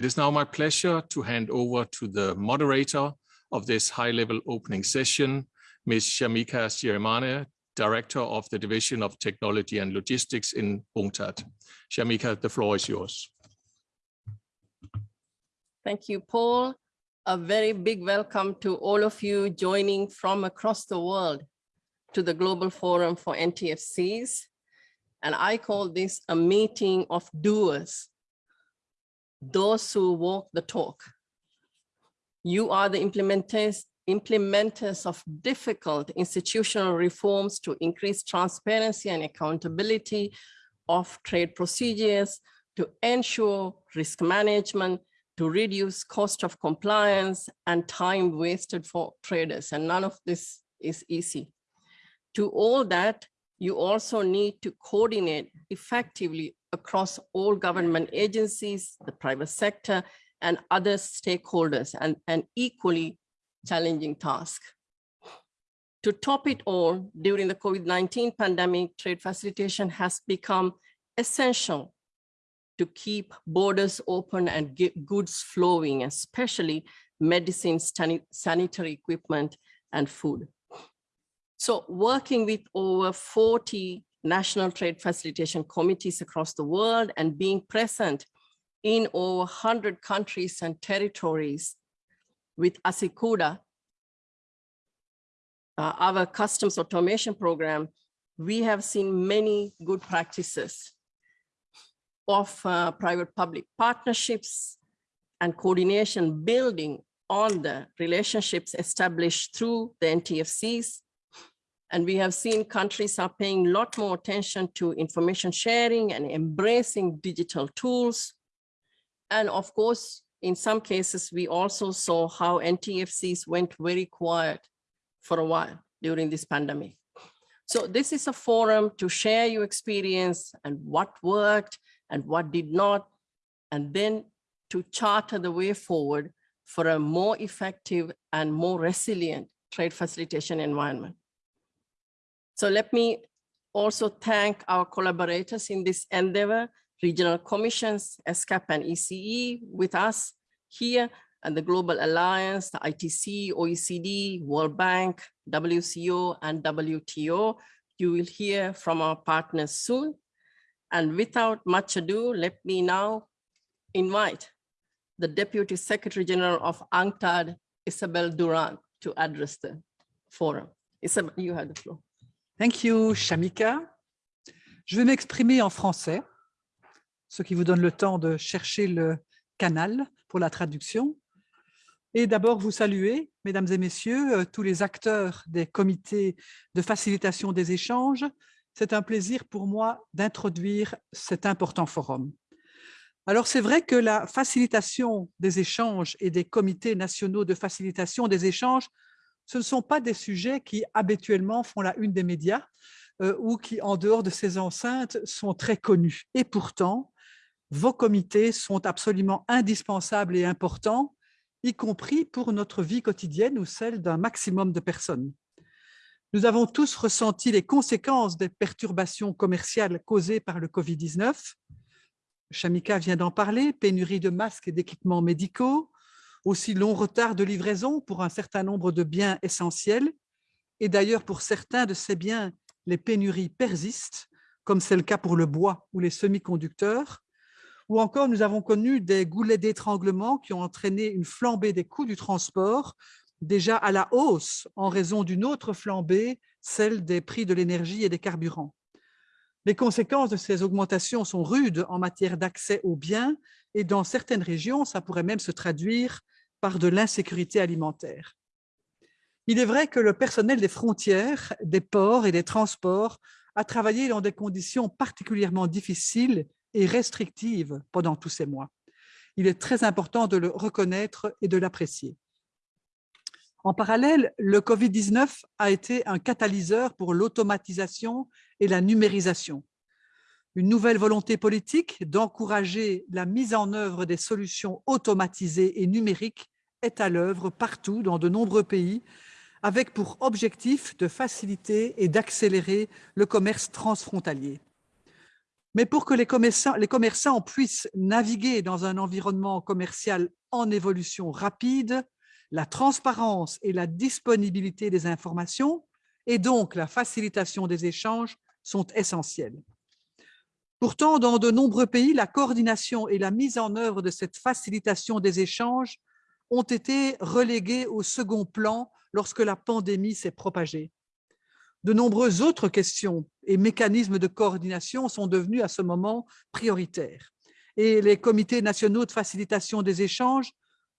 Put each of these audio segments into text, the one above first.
It is now my pleasure to hand over to the moderator of this high-level opening session, Ms. Shamika Sirimanne, Director of the Division of Technology and Logistics in UNCTAD. Shamika, the floor is yours. Thank you, Paul. A very big welcome to all of you joining from across the world to the Global Forum for NTFCs. And I call this a meeting of doers, those who walk the talk. You are the implementers, implementers of difficult institutional reforms to increase transparency and accountability of trade procedures, to ensure risk management, to reduce cost of compliance and time wasted for traders. And none of this is easy. To all that, you also need to coordinate effectively across all government agencies, the private sector, and other stakeholders, and an equally challenging task. To top it all, during the COVID-19 pandemic, trade facilitation has become essential to keep borders open and get goods flowing, especially medicines, sanitary equipment, and food. So working with over 40 national trade facilitation committees across the world and being present in over 100 countries and territories with ASYCUDA, uh, our customs automation program, we have seen many good practices of uh, private-public partnerships and coordination building on the relationships established through the NTFCs and we have seen countries are paying a lot more attention to information sharing and embracing digital tools. And of course, in some cases, we also saw how NTFCs went very quiet for a while during this pandemic. So this is a forum to share your experience and what worked and what did not, and then to charter the way forward for a more effective and more resilient trade facilitation environment. So let me also thank our collaborators in this endeavor, regional commissions, ESCAP and ECE with us here, and the Global Alliance, the ITC, OECD, World Bank, WCO, and WTO. You will hear from our partners soon. And without much ado, let me now invite the Deputy Secretary General of UNCTAD, Isabelle Durant, to address the forum. Isabelle, you have the floor. Thank you, Shamika. Je vais m'exprimer en français, ce qui vous donne le temps de chercher le canal pour la traduction. Et d'abord vous saluer, mesdames et messieurs, euh, tous les acteurs des comités de facilitation des échanges. C'est un plaisir pour moi d'introduire cet important forum. Alors c'est vrai que la facilitation des échanges et des comités nationaux de facilitation des échanges ce ne sont pas des sujets qui habituellement font la une des médias euh, ou qui, en dehors de ces enceintes, sont très connus. Et pourtant, vos comités sont absolument indispensables et importants, y compris pour notre vie quotidienne ou celle d'un maximum de personnes. Nous avons tous ressenti les conséquences des perturbations commerciales causées par le Covid-19. Shamika vient d'en parler, pénurie de masques et d'équipements médicaux, aussi long retard de livraison pour un certain nombre de biens essentiels. Et d'ailleurs, pour certains de ces biens, les pénuries persistent, comme c'est le cas pour le bois ou les semi-conducteurs. Ou encore, nous avons connu des goulets d'étranglement qui ont entraîné une flambée des coûts du transport, déjà à la hausse en raison d'une autre flambée, celle des prix de l'énergie et des carburants. Les conséquences de ces augmentations sont rudes en matière d'accès aux biens et dans certaines régions, ça pourrait même se traduire par de l'insécurité alimentaire. Il est vrai que le personnel des frontières, des ports et des transports a travaillé dans des conditions particulièrement difficiles et restrictives pendant tous ces mois. Il est très important de le reconnaître et de l'apprécier. En parallèle, le Covid-19 a été un catalyseur pour l'automatisation et la numérisation une nouvelle volonté politique d'encourager la mise en œuvre des solutions automatisées et numériques est à l'œuvre partout dans de nombreux pays, avec pour objectif de faciliter et d'accélérer le commerce transfrontalier. Mais pour que les commerçants, puissent naviguer dans un environnement commercial en évolution rapide, la transparence et la disponibilité des informations et donc la facilitation des échanges sont essentielles. Pourtant, dans de nombreux pays, la coordination et la mise en œuvre de cette facilitation des échanges ont été reléguées au second plan lorsque la pandémie s'est propagée. De nombreuses autres questions et mécanismes de coordination sont devenus à ce moment prioritaires. Et les comités nationaux de facilitation des échanges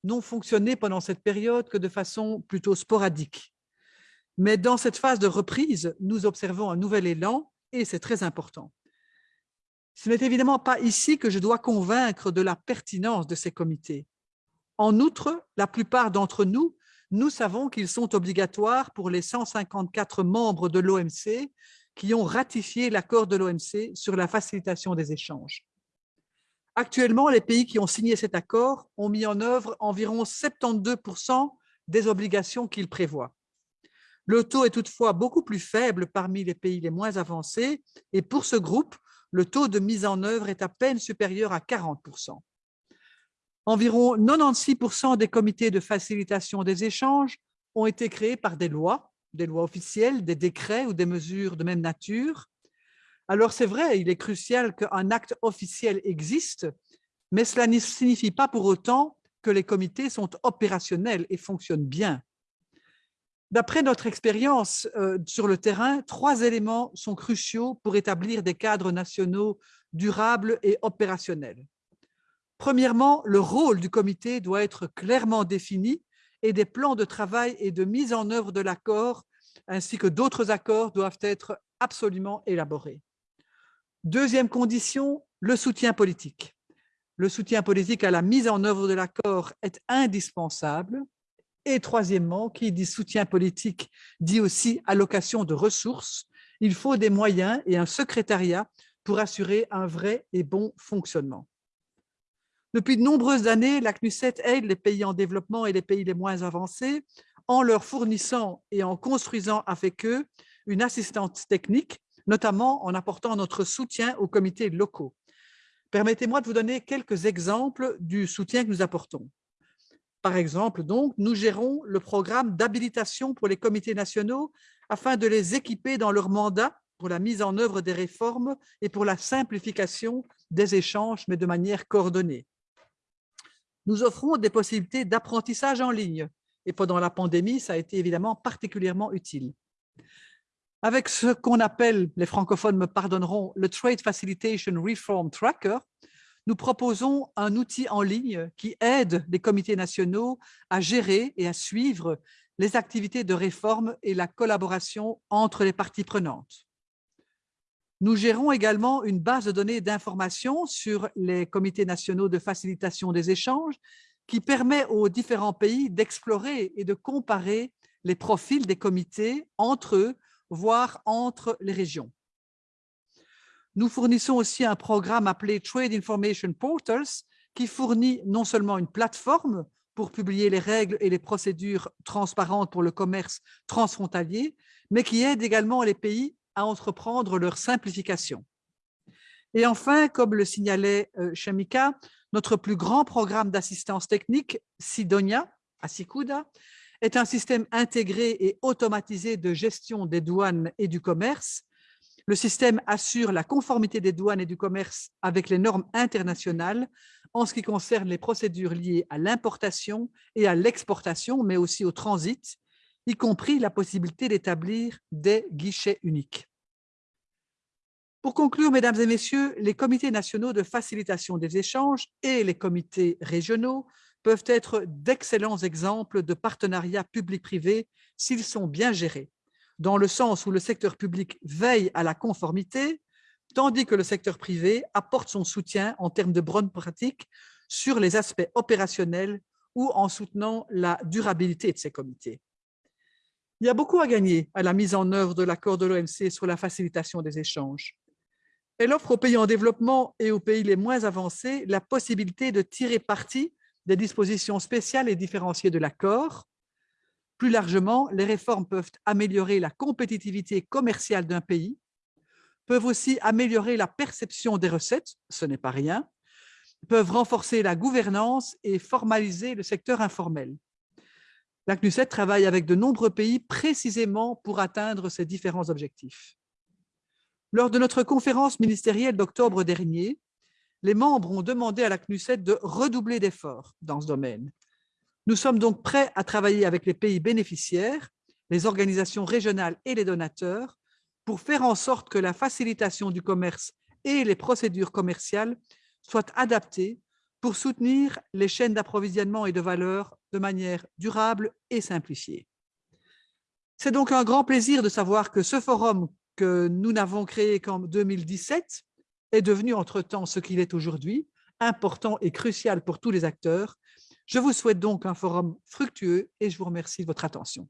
n'ont fonctionné pendant cette période que de façon plutôt sporadique. Mais dans cette phase de reprise, nous observons un nouvel élan et c'est très important. Ce n'est évidemment pas ici que je dois convaincre de la pertinence de ces comités. En outre, la plupart d'entre nous, nous savons qu'ils sont obligatoires pour les 154 membres de l'OMC qui ont ratifié l'accord de l'OMC sur la facilitation des échanges. Actuellement, les pays qui ont signé cet accord ont mis en œuvre environ 72% des obligations qu'il prévoit. Le taux est toutefois beaucoup plus faible parmi les pays les moins avancés et pour ce groupe, le taux de mise en œuvre est à peine supérieur à 40%. Environ 96% des comités de facilitation des échanges ont été créés par des lois, des lois officielles, des décrets ou des mesures de même nature. Alors c'est vrai, il est crucial qu'un acte officiel existe, mais cela ne signifie pas pour autant que les comités sont opérationnels et fonctionnent bien. D'après notre expérience euh, sur le terrain, trois éléments sont cruciaux pour établir des cadres nationaux durables et opérationnels. Premièrement, le rôle du comité doit être clairement défini et des plans de travail et de mise en œuvre de l'accord ainsi que d'autres accords doivent être absolument élaborés. Deuxième condition, le soutien politique. Le soutien politique à la mise en œuvre de l'accord est indispensable. Et troisièmement, qui dit soutien politique dit aussi allocation de ressources. Il faut des moyens et un secrétariat pour assurer un vrai et bon fonctionnement. Depuis de nombreuses années, la CNUSET aide les pays en développement et les pays les moins avancés en leur fournissant et en construisant avec eux une assistance technique, notamment en apportant notre soutien aux comités locaux. Permettez-moi de vous donner quelques exemples du soutien que nous apportons. Par exemple, donc, nous gérons le programme d'habilitation pour les comités nationaux afin de les équiper dans leur mandat pour la mise en œuvre des réformes et pour la simplification des échanges, mais de manière coordonnée nous offrons des possibilités d'apprentissage en ligne. Et pendant la pandémie, ça a été évidemment particulièrement utile. Avec ce qu'on appelle, les francophones me pardonneront, le Trade Facilitation Reform Tracker, nous proposons un outil en ligne qui aide les comités nationaux à gérer et à suivre les activités de réforme et la collaboration entre les parties prenantes. Nous gérons également une base de données d'information sur les comités nationaux de facilitation des échanges qui permet aux différents pays d'explorer et de comparer les profils des comités entre eux, voire entre les régions. Nous fournissons aussi un programme appelé Trade Information Portals qui fournit non seulement une plateforme pour publier les règles et les procédures transparentes pour le commerce transfrontalier, mais qui aide également les pays à entreprendre leur simplification. Et enfin, comme le signalait euh, Shamika, notre plus grand programme d'assistance technique, Sidonia, à Sikuda, est un système intégré et automatisé de gestion des douanes et du commerce. Le système assure la conformité des douanes et du commerce avec les normes internationales en ce qui concerne les procédures liées à l'importation et à l'exportation, mais aussi au transit, y compris la possibilité d'établir des guichets uniques. Pour conclure, mesdames et messieurs, les comités nationaux de facilitation des échanges et les comités régionaux peuvent être d'excellents exemples de partenariats public-privé s'ils sont bien gérés, dans le sens où le secteur public veille à la conformité, tandis que le secteur privé apporte son soutien en termes de bonnes pratiques sur les aspects opérationnels ou en soutenant la durabilité de ces comités. Il y a beaucoup à gagner à la mise en œuvre de l'accord de l'OMC sur la facilitation des échanges. Elle offre aux pays en développement et aux pays les moins avancés la possibilité de tirer parti des dispositions spéciales et différenciées de l'accord. Plus largement, les réformes peuvent améliorer la compétitivité commerciale d'un pays, peuvent aussi améliorer la perception des recettes, ce n'est pas rien, peuvent renforcer la gouvernance et formaliser le secteur informel. La CNUSET travaille avec de nombreux pays précisément pour atteindre ces différents objectifs. Lors de notre conférence ministérielle d'octobre dernier, les membres ont demandé à la CNUSET de redoubler d'efforts dans ce domaine. Nous sommes donc prêts à travailler avec les pays bénéficiaires, les organisations régionales et les donateurs pour faire en sorte que la facilitation du commerce et les procédures commerciales soient adaptées pour soutenir les chaînes d'approvisionnement et de valeur de manière durable et simplifiée. C'est donc un grand plaisir de savoir que ce forum que nous n'avons créé qu'en 2017 est devenu entre-temps ce qu'il est aujourd'hui, important et crucial pour tous les acteurs. Je vous souhaite donc un forum fructueux et je vous remercie de votre attention.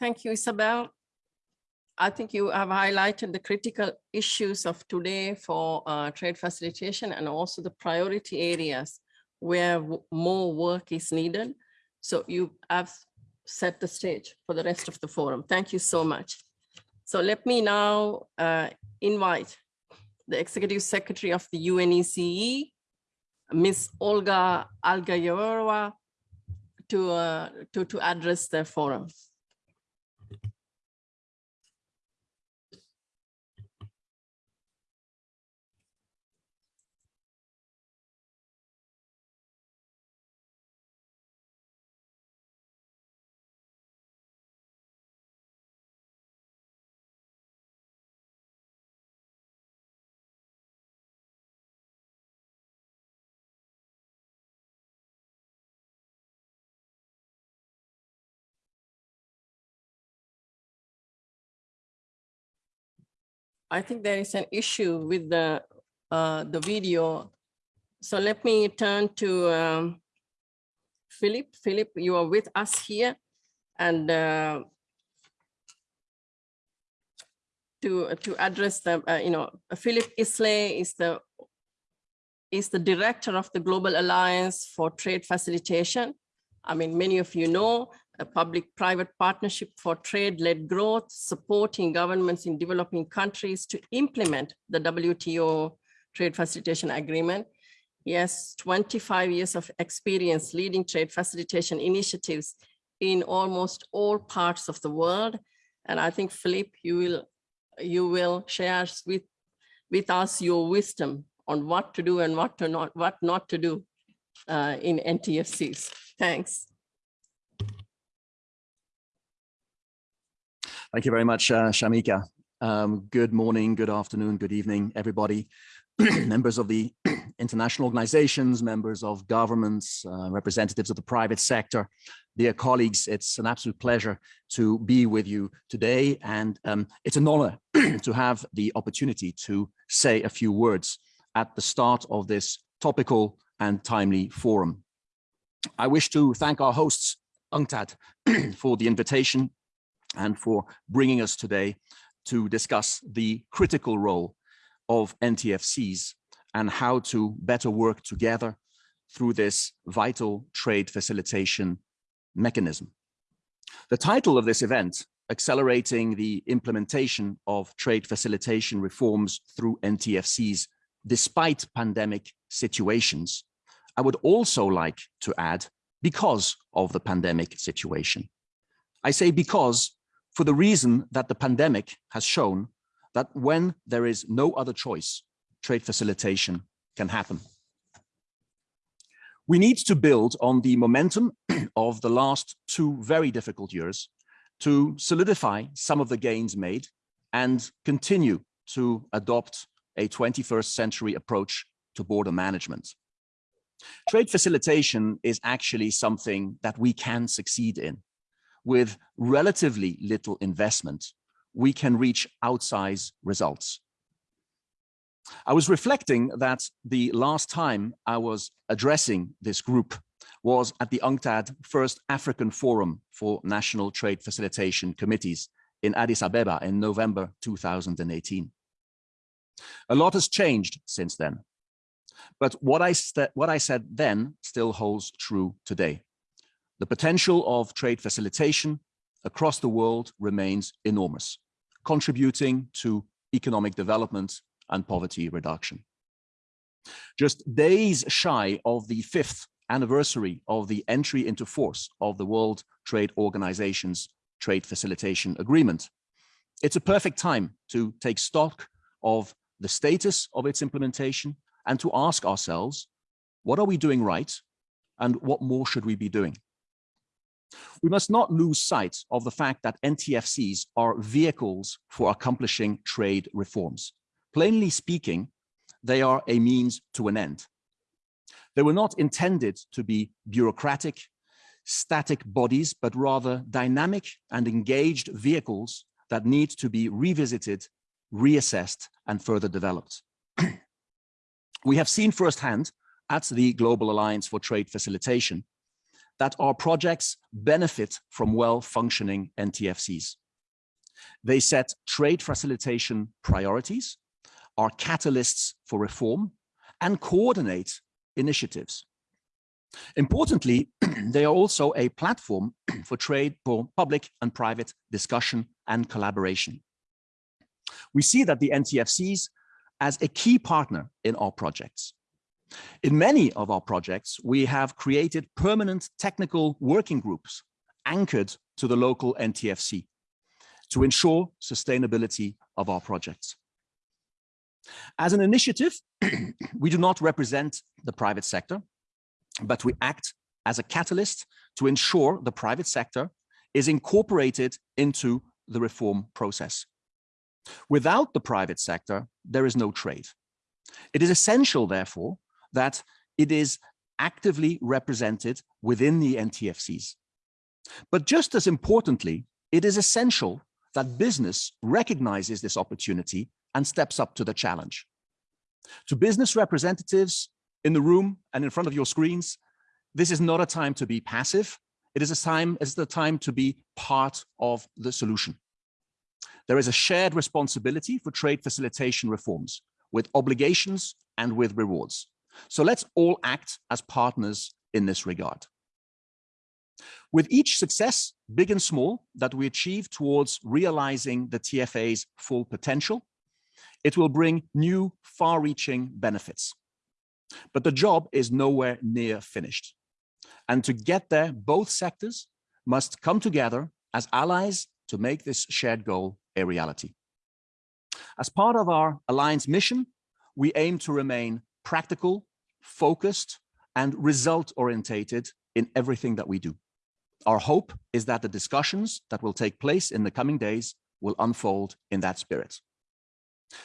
Thank you, Isabel. I think you have highlighted the critical issues of today for uh, trade facilitation and also the priority areas where more work is needed. So you have set the stage for the rest of the forum. Thank you so much. So let me now uh, invite the Executive Secretary of the UNECE, Ms. Olga Algayerova, to, uh, to, to address the forum. I think there is an issue with the uh, the video. So let me turn to um, Philippe. Philippe, you are with us here, and uh, to to address the uh, you know Philippe Isler is the is the director of the Global Alliance for Trade Facilitation. I mean, many of you know a public-private partnership for trade-led growth, supporting governments in developing countries to implement the WTO trade facilitation agreement. Yes, 25 years of experience leading trade facilitation initiatives in almost all parts of the world. And I think, Philippe, you will, you will share with, with us your wisdom on what to do and what to not, what not to do uh, in NTFCs. Thanks. Thank you very much, uh, Shamika. Um, good morning, good afternoon, good evening, everybody. members of the international organizations, members of governments, uh, representatives of the private sector, dear colleagues, it's an absolute pleasure to be with you today. And um, it's an honor to have the opportunity to say a few words at the start of this topical and timely forum. I wish to thank our hosts, UNCTAD, for the invitation and for bringing us today to discuss the critical role of NTFCs and how to better work together through this vital trade facilitation mechanism. The title of this event, Accelerating the Implementation of Trade Facilitation Reforms through NTFCs despite pandemic situations, I would also like to add because of the pandemic situation. I say because for the reason that the pandemic has shown that when there is no other choice, trade facilitation can happen. We need to build on the momentum of the last two very difficult years to solidify some of the gains made and continue to adopt a 21st century approach to border management. Trade facilitation is actually something that we can succeed in with relatively little investment, we can reach outsize results. I was reflecting that the last time I was addressing this group was at the UNCTAD First African Forum for National Trade Facilitation Committees in Addis Ababa in November 2018. A lot has changed since then. But what I, what I said then still holds true today. The potential of trade facilitation across the world remains enormous, contributing to economic development and poverty reduction. Just days shy of the fifth anniversary of the entry into force of the World Trade Organization's Trade Facilitation Agreement, it's a perfect time to take stock of the status of its implementation and to ask ourselves, what are we doing right and what more should we be doing? We must not lose sight of the fact that NTFCs are vehicles for accomplishing trade reforms. Plainly speaking, they are a means to an end. They were not intended to be bureaucratic, static bodies, but rather dynamic and engaged vehicles that need to be revisited, reassessed, and further developed. we have seen firsthand at the Global Alliance for Trade Facilitation that our projects benefit from well-functioning NTFCs. They set trade facilitation priorities, are catalysts for reform, and coordinate initiatives. Importantly, they are also a platform for trade for public and private discussion and collaboration. We see that the NTFCs as a key partner in our projects. In many of our projects, we have created permanent technical working groups anchored to the local NTFC to ensure sustainability of our projects. As an initiative, we do not represent the private sector, but we act as a catalyst to ensure the private sector is incorporated into the reform process. Without the private sector, there is no trade. It is essential, therefore, that it is actively represented within the NTFCs. But just as importantly, it is essential that business recognizes this opportunity and steps up to the challenge. To business representatives in the room and in front of your screens, this is not a time to be passive. It is a time, it's the time to be part of the solution. There is a shared responsibility for trade facilitation reforms with obligations and with rewards. So let's all act as partners in this regard. With each success, big and small, that we achieve towards realizing the TFA's full potential, it will bring new far-reaching benefits. But the job is nowhere near finished. And to get there, both sectors must come together as allies to make this shared goal a reality. As part of our Alliance mission, we aim to remain practical, focused, and result-orientated in everything that we do. Our hope is that the discussions that will take place in the coming days will unfold in that spirit.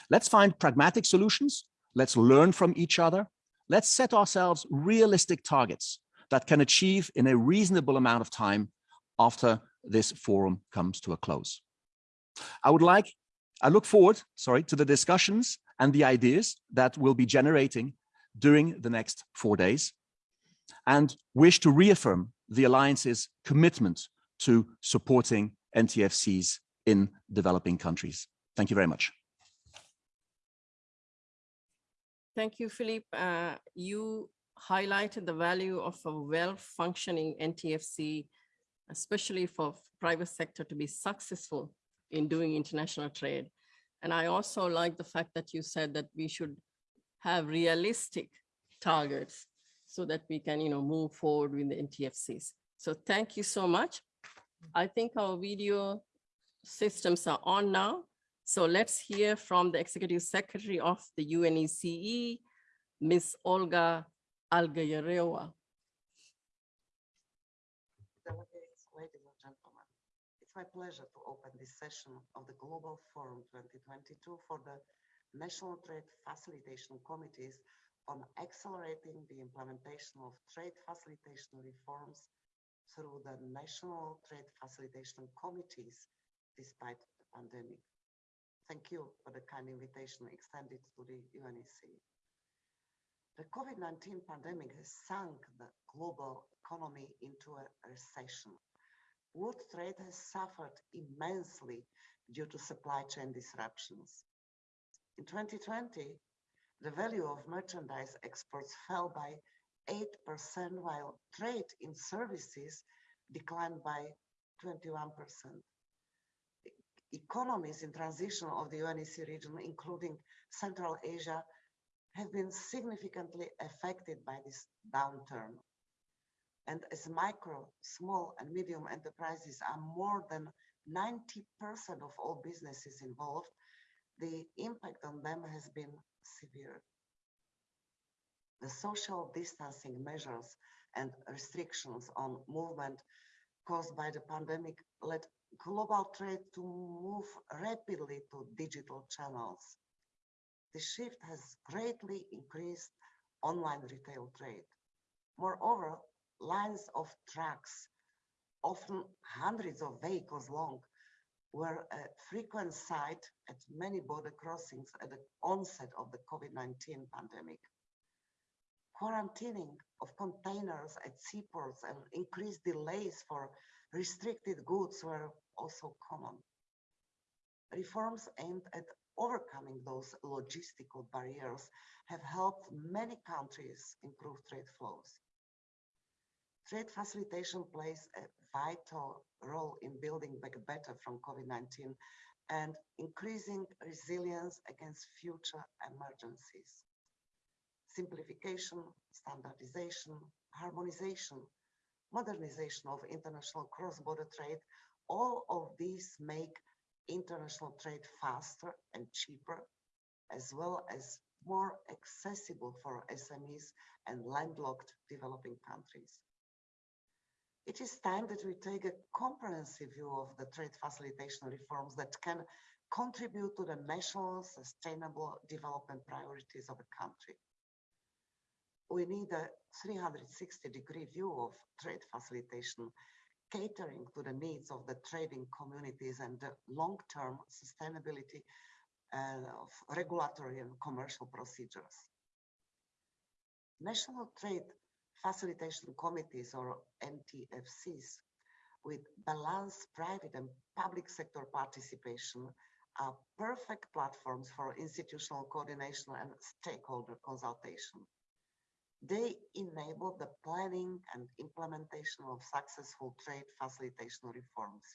Let's find pragmatic solutions. Let's learn from each other. Let's set ourselves realistic targets that can achieve in a reasonable amount of time after this forum comes to a close. I would like, I look forward, sorry, to the discussions and the ideas that we'll be generating during the next four days and wish to reaffirm the Alliance's commitment to supporting NTFCs in developing countries. Thank you very much. Thank you, Philippe. Uh, you highlighted the value of a well-functioning NTFC, especially for private sector to be successful in doing international trade. And I also like the fact that you said that we should have realistic targets so that we can, you know, move forward with the NTFCs. So thank you so much. I think our video systems are on now. So let's hear from the Executive Secretary of the UNECE, Ms. Olga Algayerova. Delegates, ladies and gentlemen, it's my pleasure to open this session of the Global Forum 2022 for the National Trade Facilitation Committees on accelerating the implementation of trade facilitation reforms through the National Trade Facilitation Committees despite the pandemic. Thank you for the kind invitation extended to the UNECE. The COVID-19 pandemic has sunk the global economy into a recession. World trade has suffered immensely due to supply chain disruptions. In 2020, the value of merchandise exports fell by 8%, while trade in services declined by 21%. E- Economies in transition of the UNECE region, including Central Asia, have been significantly affected by this downturn. And as micro, small and medium enterprises are more than 90% of all businesses involved, the impact on them has been severe. The social distancing measures and restrictions on movement caused by the pandemic led global trade to move rapidly to digital channels. The shift has greatly increased online retail trade. Moreover, lines of trucks, often hundreds of vehicles long, were a frequent sight at many border crossings at the onset of the COVID-19 pandemic. Quarantining of containers at seaports and increased delays for restricted goods were also common. Reforms aimed at overcoming those logistical barriers have helped many countries improve trade flows. Trade facilitation plays a vital role in building back better from COVID-19 and increasing resilience against future emergencies. Simplification, standardization, harmonization, modernization of international cross-border trade, all of these make international trade faster and cheaper, as well as more accessible for SMEs and landlocked developing countries. It is time that we take a comprehensive view of the trade facilitation reforms that can contribute to the national sustainable development priorities of a country. We need a 360 degree view of trade facilitation, catering to the needs of the trading communities and the long-term sustainability uh, of regulatory and commercial procedures. National trade facilitation committees or NTFCs with balanced private and public sector participation are perfect platforms for institutional coordination and stakeholder consultation. They enable the planning and implementation of successful trade facilitation reforms.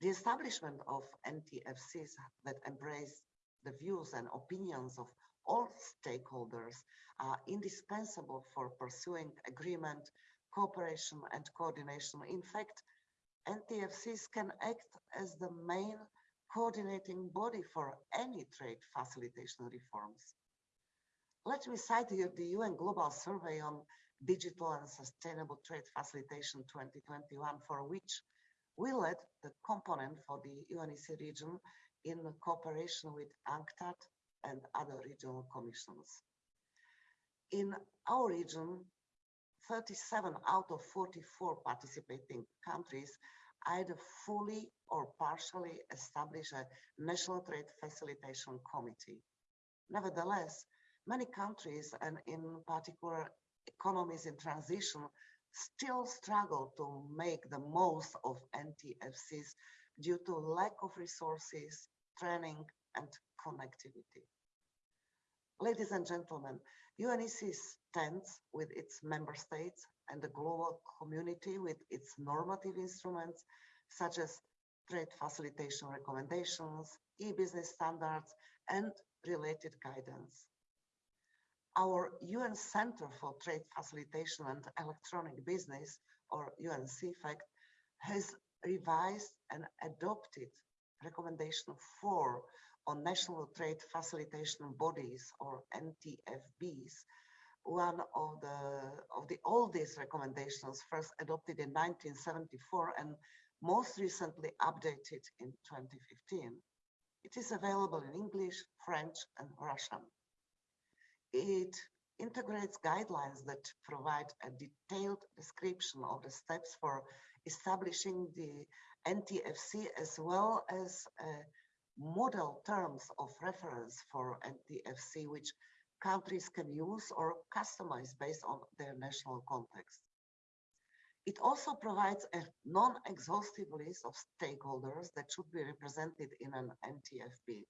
The establishment of NTFCs that embrace the views and opinions of all stakeholders are indispensable for pursuing agreement, cooperation and coordination. In fact, NTFCs can act as the main coordinating body for any trade facilitation reforms. Let me cite here the UN Global Survey on Digital and Sustainable Trade Facilitation 2021, for which we led the component for the UNECE region in cooperation with UNCTAD and other regional commissions. In our region, 37 out of 44 participating countries either fully or partially establish a national trade facilitation committee. Nevertheless, many countries and in particular economies in transition still struggle to make the most of NTFCs due to lack of resources, training and connectivity. Ladies and gentlemen, UNECE stands with its member states and the global community with its normative instruments, such as trade facilitation recommendations, e-business standards, and related guidance. Our UN Center for Trade Facilitation and Electronic Business, or UN/CEFACT, has revised and adopted recommendation four on national trade facilitation bodies or NTFBs, one of the of the oldest recommendations first adopted in 1974 and most recently updated in 2015. It is available in English, French, and Russian. It integrates guidelines that provide a detailed description of the steps for establishing the NTFC as well as uh, model terms of reference for NTFC, which countries can use or customize based on their national context. It also provides a non-exhaustive list of stakeholders that should be represented in an NTFB.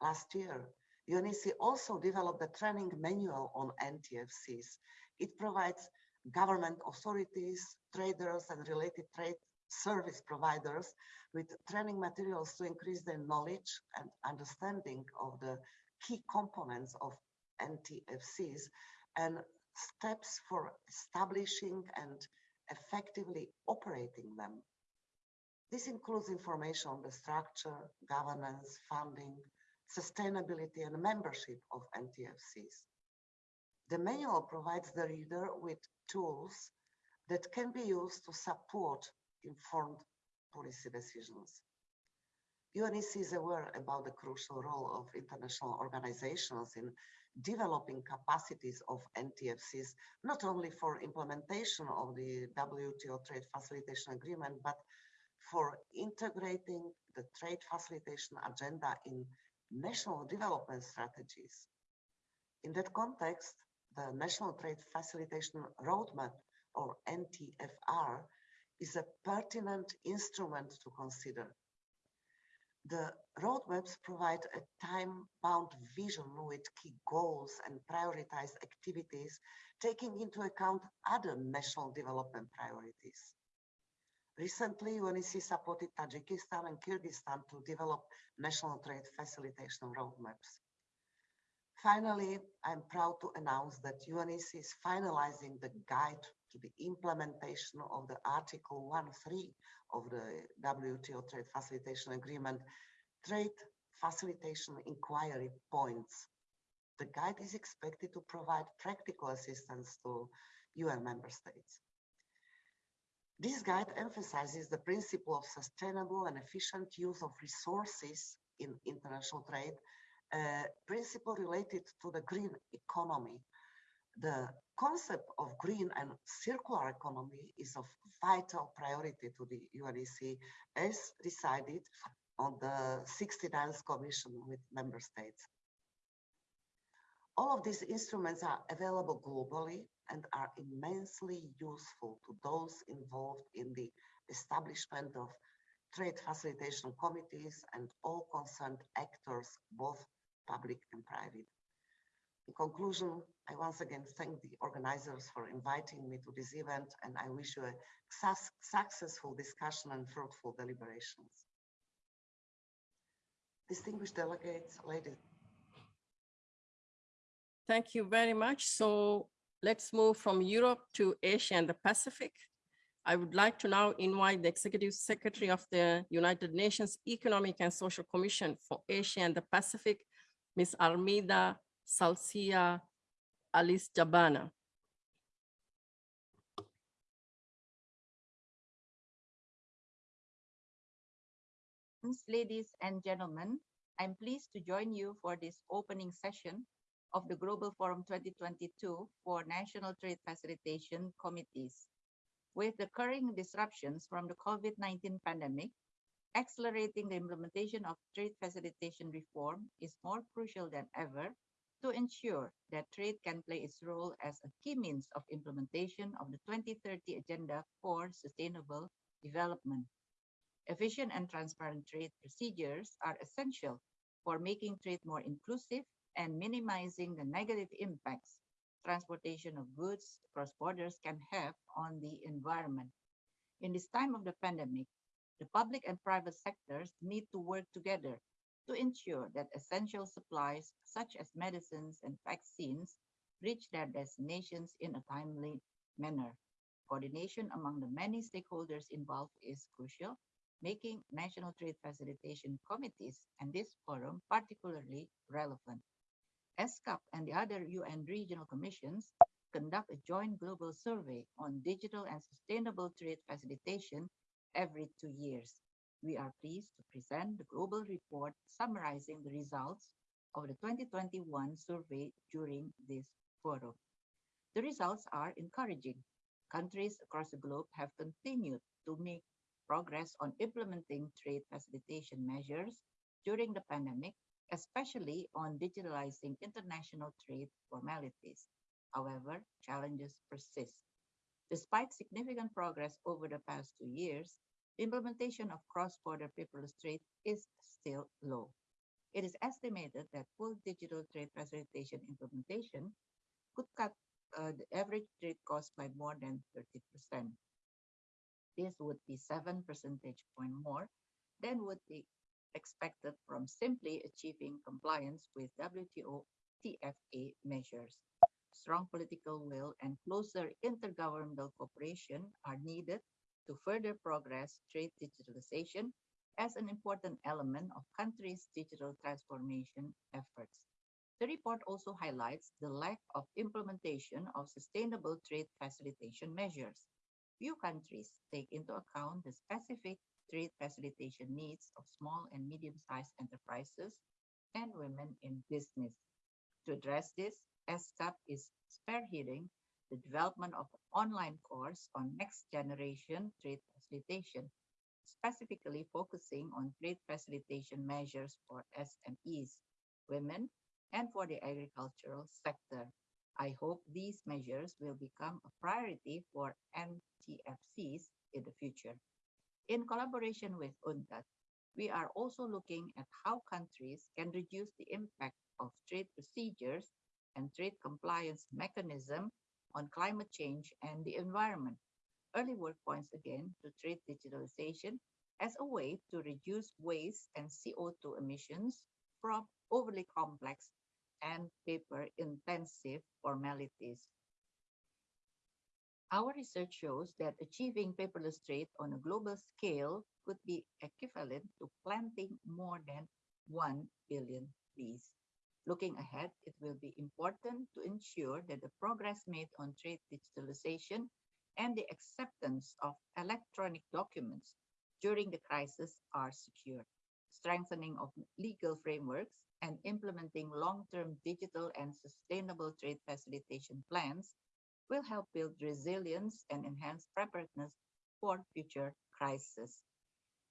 Last year, UNECE also developed a training manual on NTFCs. It provides government authorities, traders, and related trade service providers with training materials to increase their knowledge and understanding of the key components of NTFCs and steps for establishing and effectively operating them. This includes information on the structure, governance, funding, sustainability, and membership of NTFCs. The manual provides the reader with tools that can be used to support informed policy decisions. UNECE is aware about the crucial role of international organizations in developing capacities of NTFCs, not only for implementation of the WTO trade facilitation agreement, but for integrating the trade facilitation agenda in national development strategies. In that context, the National Trade Facilitation Roadmap, or NTFR, is a pertinent instrument to consider. The roadmaps provide a time-bound vision with key goals and prioritized activities, taking into account other national development priorities. Recently, UNECE supported Tajikistan and Kyrgyzstan to develop national trade facilitation roadmaps. Finally, I'm proud to announce that UNECE is finalizing the guide to the implementation of the Article 1.3 of the WTO Trade Facilitation Agreement, Trade Facilitation Inquiry Points. The guide is expected to provide practical assistance to UN member states. This guide emphasizes the principle of sustainable and efficient use of resources in international trade, a principle related to the green economy. The concept of green and circular economy is of vital priority to the UNECE as decided on the 69th Commission with member states. All of these instruments are available globally and are immensely useful to those involved in the establishment of trade facilitation committees and all concerned actors, both public and private. In conclusion, I once again thank the organizers for inviting me to this event and I wish you a suc- successful discussion and fruitful deliberations. Distinguished delegates, ladies Thank you very much. So let's move from Europe to Asia and the Pacific. I would like to now invite the Executive Secretary of the United Nations Economic and Social Commission for Asia and the Pacific, Ms. Armida Salcia Alice Jabana. Ladies and gentlemen, I'm pleased to join you for this opening session of the Global Forum 2022 for National Trade Facilitation Committees. With the current disruptions from the COVID-19 pandemic, accelerating the implementation of trade facilitation reform is more crucial than ever to ensure that trade can play its role as a key means of implementation of the 2030 Agenda for Sustainable Development. Efficient and transparent trade procedures are essential for making trade more inclusive and minimizing the negative impacts transportation of goods across borders can have on the environment. In this time of the pandemic, the public and private sectors need to work together to ensure that essential supplies such as medicines and vaccines reach their destinations in a timely manner. Coordination among the many stakeholders involved is crucial, making national trade facilitation committees and this forum particularly relevant. ESCAP and the other UN regional commissions conduct a joint global survey on digital and sustainable trade facilitation every two years. We are pleased to present the global report summarizing the results of the 2021 survey during this forum. The results are encouraging. Countries across the globe have continued to make progress on implementing trade facilitation measures during the pandemic, especially on digitalizing international trade formalities. However, challenges persist. Despite significant progress over the past two years, implementation of cross-border paperless trade is still low. It is estimated that full digital trade facilitation implementation could cut uh, the average trade cost by more than 30%. This would be seven percentage point more than would be expected from simply achieving compliance with WTO TFA measures. Strong political will and closer intergovernmental cooperation are needed to further progress trade digitalization as an important element of countries' digital transformation efforts. The report also highlights the lack of implementation of sustainable trade facilitation measures. Few countries take into account the specific trade facilitation needs of small and medium-sized enterprises and women in business. To address this, ESCAP is spearheading the development of an online course on next generation trade facilitation, specifically focusing on trade facilitation measures for SMEs, women, and for the agricultural sector. I hope these measures will become a priority for NTFCs in the future. In collaboration with UNCTAD, we are also looking at how countries can reduce the impact of trade procedures and trade compliance mechanism on climate change and the environment. Early work points again to trade digitalization as a way to reduce waste and CO2 emissions from overly complex and paper-intensive formalities. Our research shows that achieving paperless trade on a global scale could be equivalent to planting more than 1 billion trees. Looking ahead, it will be important to ensure that the progress made on trade digitalization and the acceptance of electronic documents during the crisis are secured. Strengthening of legal frameworks and implementing long-term digital and sustainable trade facilitation plans will help build resilience and enhance preparedness for future crises.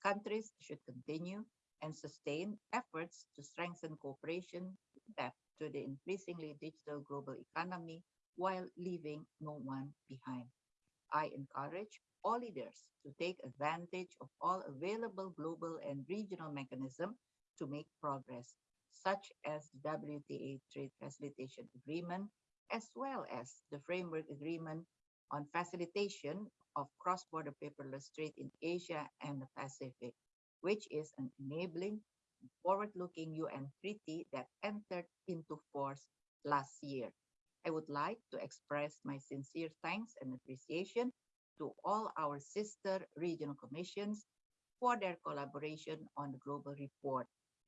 Countries should continue and sustain efforts to strengthen cooperation adapt to the increasingly digital global economy while leaving no one behind. I encourage all leaders to take advantage of all available global and regional mechanisms to make progress, such as the WTO Trade Facilitation Agreement, as well as the Framework Agreement on Facilitation of Cross-Border Paperless Trade in Asia and the Pacific, which is an enabling forward-looking UN treaty that entered into force last year. I would like to express my sincere thanks and appreciation to all our sister regional commissions for their collaboration on the global report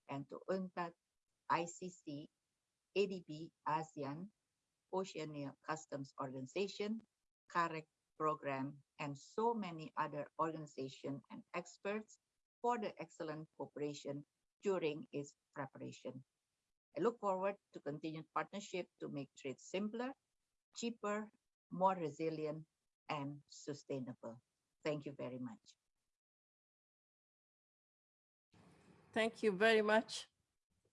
and to UNCTAD, ICC, ADB, ASEAN, Oceania Customs Organization, CAREC program, and so many other organizations and experts for the excellent cooperation during its preparation. I look forward to continued partnership to make trade simpler, cheaper, more resilient, and sustainable. Thank you very much. Thank you very much,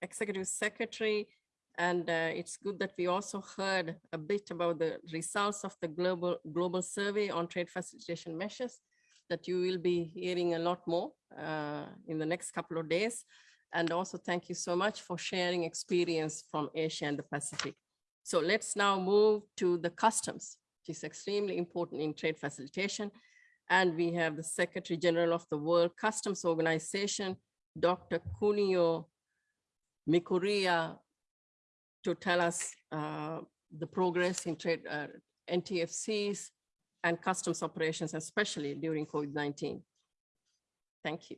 Executive Secretary. And uh, it's good that we also heard a bit about the results of the global global survey on trade facilitation measures that you will be hearing a lot more uh, in the next couple of days. And also thank you so much for sharing experience from Asia and the Pacific. So let's now move to the customs, which is extremely important in trade facilitation. And we have the Secretary General of the World Customs Organization, Dr. Kunio Mikuriya, to tell us uh, the progress in trade uh, NTFCs and customs operations, especially during COVID-19. Thank you.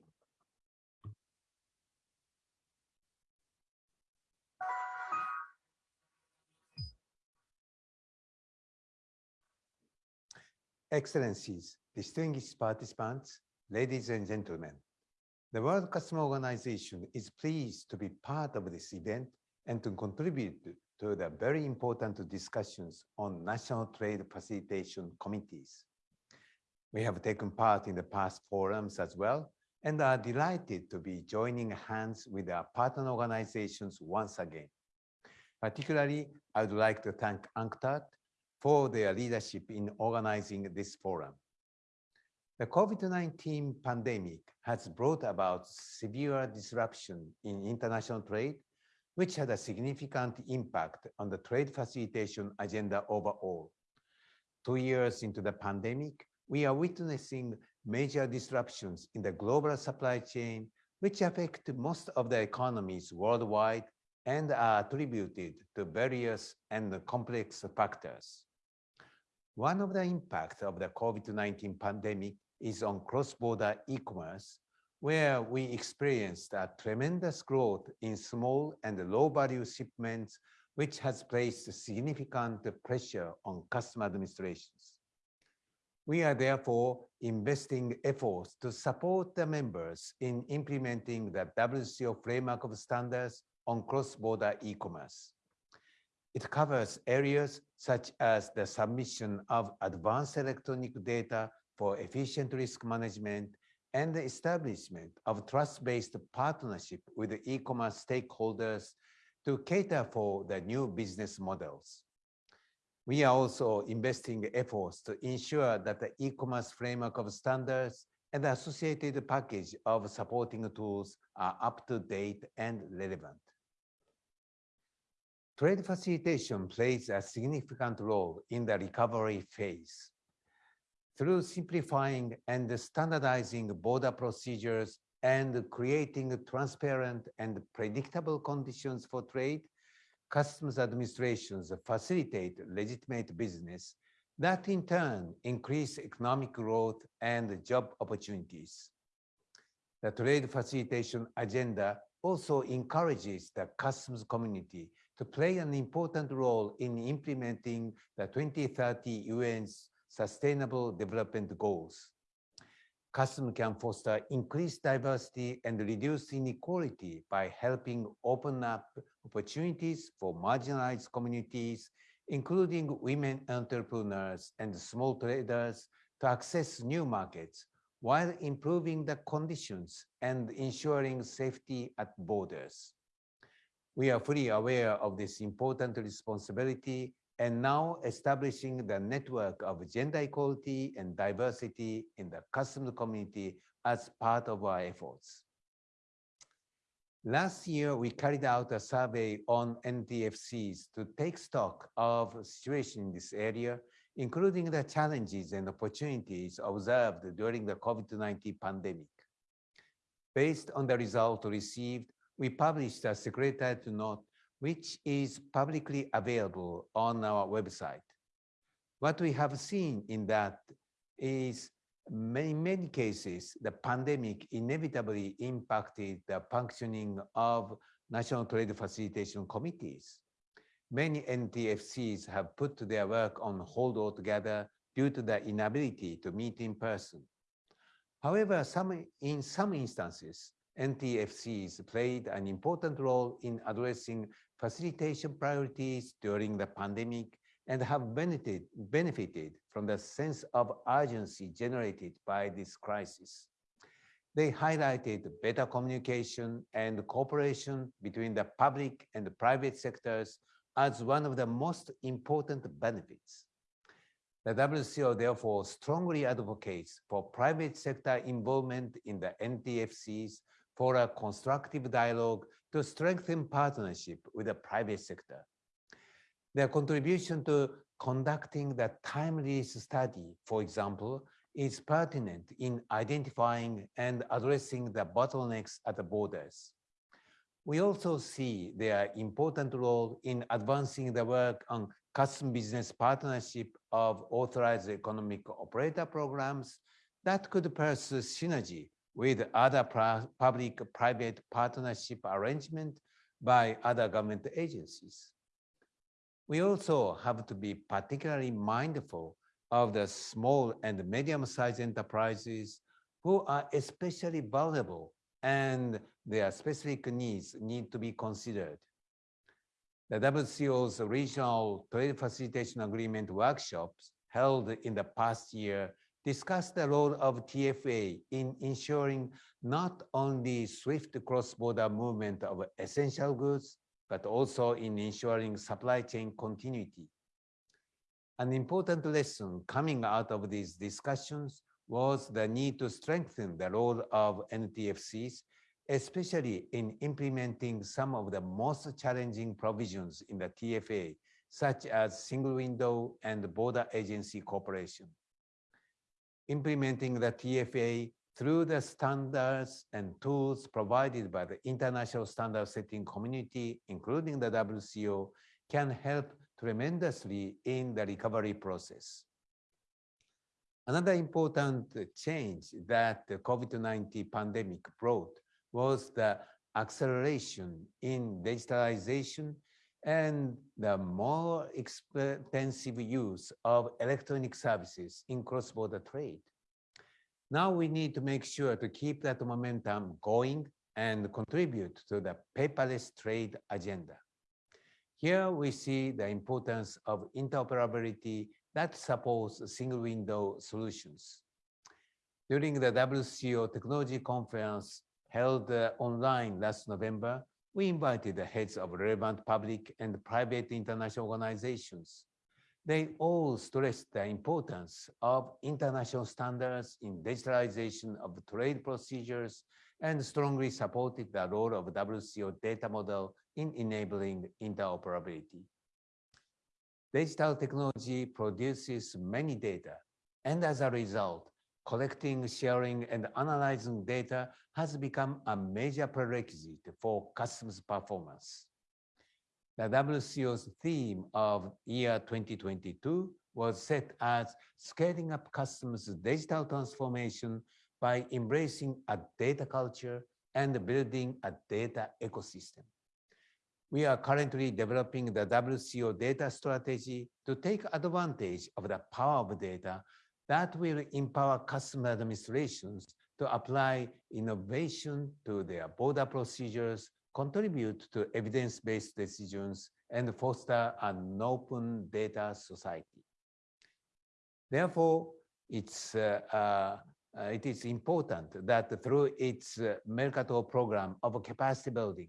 Excellencies, distinguished participants, ladies and gentlemen. The World Customs Organization is pleased to be part of this event and to contribute to the very important discussions on national trade facilitation committees. We have taken part in the past forums as well and are delighted to be joining hands with our partner organizations once again. Particularly, I would like to thank UNCTAD for their leadership in organizing this forum. The COVID-19 pandemic has brought about severe disruption in international trade, which had a significant impact on the trade facilitation agenda overall. Two years into the pandemic, we are witnessing major disruptions in the global supply chain, which affect most of the economies worldwide and are attributed to various and complex factors. One of the impacts of the COVID-19 pandemic is on cross-border e-commerce, where we experienced a tremendous growth in small and low-value shipments, which has placed significant pressure on customer administrations. We are therefore investing efforts to support the members in implementing the WCO framework of standards on cross-border e-commerce. It covers areas such as the submission of advanced electronic data for efficient risk management and the establishment of trust-based partnership with e-commerce stakeholders to cater for the new business models. We are also investing efforts to ensure that the e-commerce framework of standards and the associated package of supporting tools are up to date and relevant. Trade facilitation plays a significant role in the recovery phase. Through simplifying and standardizing border procedures and creating transparent and predictable conditions for trade, customs administrations facilitate legitimate business that in turn increase economic growth and job opportunities. The trade facilitation agenda also encourages the customs community to play an important role in implementing the 2030 UN's Sustainable Development Goals. Customs can foster increased diversity and reduce inequality by helping open up opportunities for marginalized communities, including women entrepreneurs and small traders to access new markets while improving the conditions and ensuring safety at borders. We are fully aware of this important responsibility and now establishing the network of gender equality and diversity in the customs community as part of our efforts. Last year, we carried out a survey on NTFCs to take stock of the situation in this area, including the challenges and opportunities observed during the COVID-19 pandemic. Based on the result received, we published a secretariat note, which is publicly available on our website. What we have seen in that is in many cases, the pandemic inevitably impacted the functioning of national trade facilitation committees. Many NTFCs have put their work on hold altogether due to the inability to meet in person. However, some, in some instances, NTFCs played an important role in addressing facilitation priorities during the pandemic and have benefited, benefited from the sense of urgency generated by this crisis. They highlighted better communication and cooperation between the public and the private sectors as one of the most important benefits. The WCO therefore strongly advocates for private sector involvement in the NTFCs for a constructive dialogue to strengthen partnership with the private sector. Their contribution to conducting the time release study, for example, is pertinent in identifying and addressing the bottlenecks at the borders. We also see their important role in advancing the work on custom business partnership of authorized economic operator programs that could pursue synergy with other public-private partnership arrangement by other government agencies. We also have to be particularly mindful of the small and medium-sized enterprises who are especially vulnerable and their specific needs need to be considered. The WCO's regional trade facilitation agreement workshops held in the past year discussed the role of TFA in ensuring not only swift cross-border movement of essential goods, but also in ensuring supply chain continuity. An important lesson coming out of these discussions was the need to strengthen the role of NTFCs, especially in implementing some of the most challenging provisions in the TFA, such as single window and border agency cooperation. Implementing the TFA through the standards and tools provided by the international standard setting community, including the WCO, can help tremendously in the recovery process. Another important change that the COVID-19 pandemic brought was the acceleration in digitalization and the more extensive use of electronic services in cross-border trade. Now we need to make sure to keep that momentum going and contribute to the paperless trade agenda. Here we see the importance of interoperability that supports single window solutions. During the WCO Technology Conference held uh, online last November, we invited the heads of relevant public and private international organizations. They all stressed the importance of international standards in digitalization of trade procedures and strongly supported the role of WCO data model in enabling interoperability. Digital technology produces many data, and as a result, collecting, sharing, and analyzing data has become a major prerequisite for customs performance. The WCO's theme of year 2022 was set as scaling up customs digital transformation by embracing a data culture and building a data ecosystem. We are currently developing the WCO data strategy to take advantage of the power of data that will empower customer administrations to apply innovation to their border procedures, contribute to evidence-based decisions, and foster an open data society. Therefore, it's, uh, uh, it is important that through its uh, Mercator program of capacity building,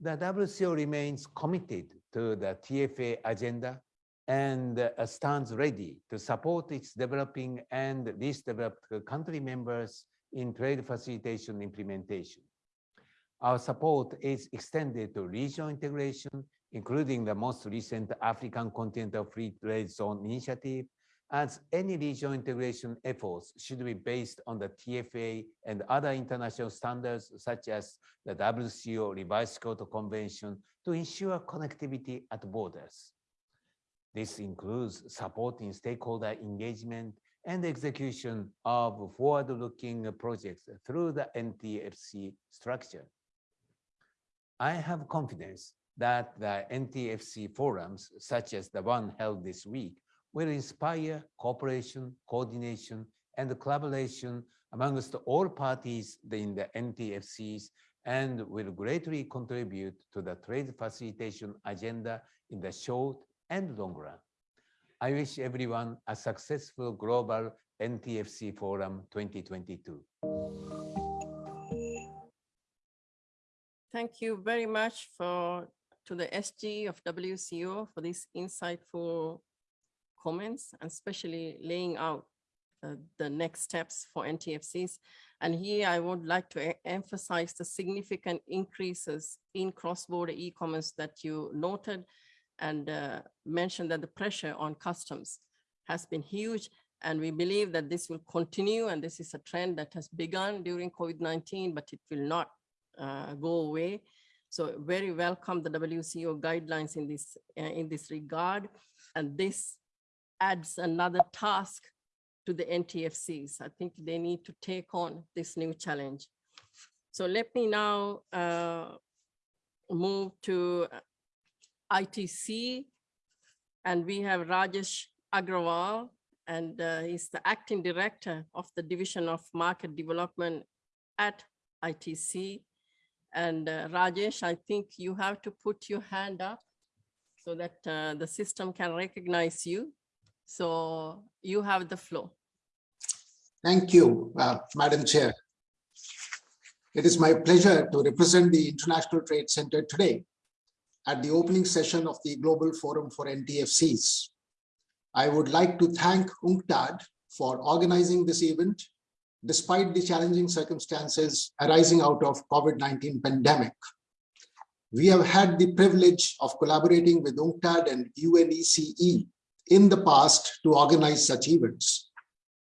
the WCO remains committed to the TFA agenda and uh, stands ready to support its developing and least developed country members in trade facilitation implementation. Our support is extended to regional integration, including the most recent African Continental Free Trade Zone initiative, as any regional integration efforts should be based on the TFA and other international standards, such as the WCO Revised Kyoto Convention, to ensure connectivity at borders. This includes supporting stakeholder engagement and execution of forward-looking projects through the NTFC structure. I have confidence that the NTFC forums, such as the one held this week, will inspire cooperation, coordination, and collaboration amongst all parties in the NTFCs and will greatly contribute to the trade facilitation agenda in the short and long run. I wish everyone a successful global NTFC Forum 2022. Thank you very much for to the SG of WCO for this insightful comments and especially laying out uh, the next steps for NTFCs. And here I would like to emphasize the significant increases in cross-border e-commerce that you noted and uh, mentioned that the pressure on customs has been huge. And we believe that this will continue. And this is a trend that has begun during COVID-19, but it will not uh, go away. So very welcome the WCO guidelines in this, uh, in this regard. And this adds another task to the NTFCs. I think they need to take on this new challenge. So let me now uh, move to ITC, and we have Rajesh Aggarwal, and uh, he's the acting director of the Division of Market Development at ITC. And uh, Rajesh, I think you have to put your hand up so that uh, the system can recognize you. So you have the floor. Thank you, uh, Madam Chair. It is my pleasure to represent the International Trade Center today at the opening session of the Global Forum for NTFCs. I would like to thank UNCTAD for organizing this event despite the challenging circumstances arising out of COVID-19 pandemic. We have had the privilege of collaborating with UNCTAD and UNECE in the past to organize such events.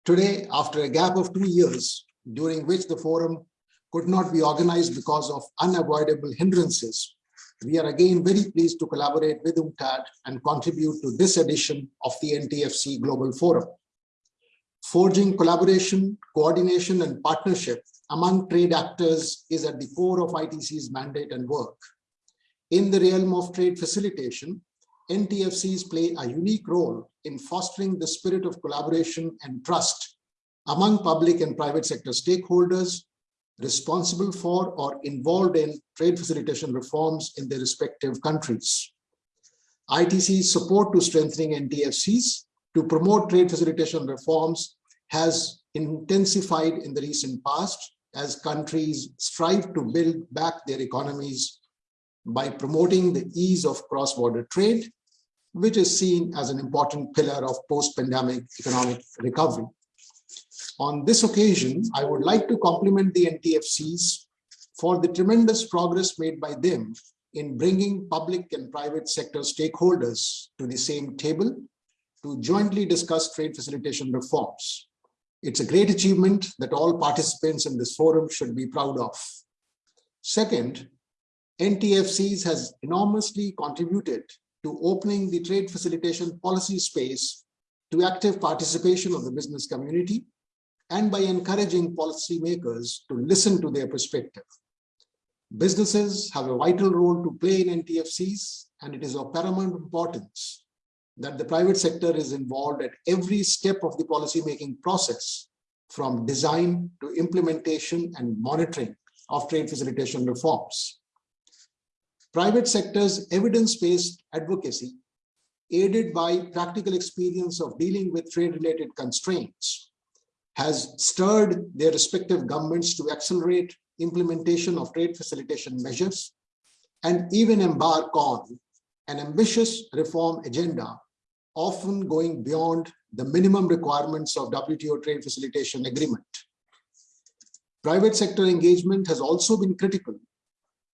Today, after a gap of two years, during which the forum could not be organized because of unavoidable hindrances, we are again very pleased to collaborate with UNCTAD and contribute to this edition of the NTFC Global Forum. Forging collaboration, coordination, and partnership among trade actors is at the core of ITC's mandate and work. In the realm of trade facilitation, NTFCs play a unique role in fostering the spirit of collaboration and trust among public and private sector stakeholders responsible for or involved in trade facilitation reforms in their respective countries. ITC's support to strengthening NTFCs to promote trade facilitation reforms has intensified in the recent past as countries strive to build back their economies by promoting the ease of cross-border trade, which is seen as an important pillar of post-pandemic economic recovery. On this occasion, I would like to compliment the NTFCs for the tremendous progress made by them in bringing public and private sector stakeholders to the same table to jointly discuss trade facilitation reforms. It's a great achievement that all participants in this forum should be proud of. Second, NTFCs has enormously contributed to opening the trade facilitation policy space to active participation of the business community and by encouraging policymakers to listen to their perspective. Businesses have a vital role to play in NTFCs, and it is of paramount importance that the private sector is involved at every step of the policymaking process, from design to implementation and monitoring of trade facilitation reforms. Private sector's evidence-based advocacy, aided by practical experience of dealing with trade-related constraints, has stirred their respective governments to accelerate implementation of trade facilitation measures and even embark on an ambitious reform agenda, often going beyond the minimum requirements of WTO trade facilitation agreement. Private sector engagement has also been critical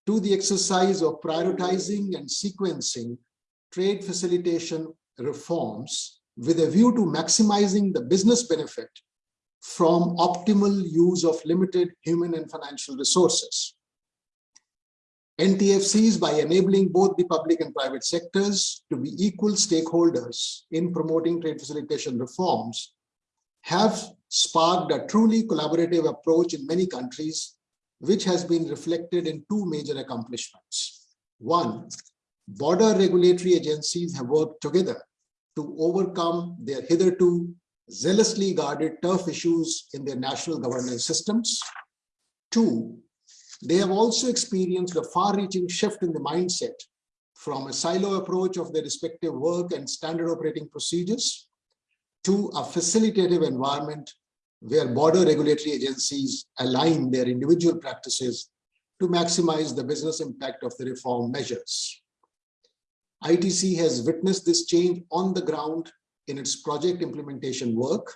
to the exercise of prioritizing and sequencing trade facilitation reforms with a view to maximizing the business benefit from optimal use of limited human and financial resources. NTFCs, by enabling both the public and private sectors to be equal stakeholders in promoting trade facilitation reforms, have sparked a truly collaborative approach in many countries, which has been reflected in two major accomplishments. One, border regulatory agencies have worked together to overcome their hitherto zealously guarded turf issues in their national governance systems. Two, they have also experienced a far-reaching shift in the mindset from a silo approach of their respective work and standard operating procedures to a facilitative environment where border regulatory agencies align their individual practices to maximize the business impact of the reform measures. ITC has witnessed this change on the ground in its project implementation work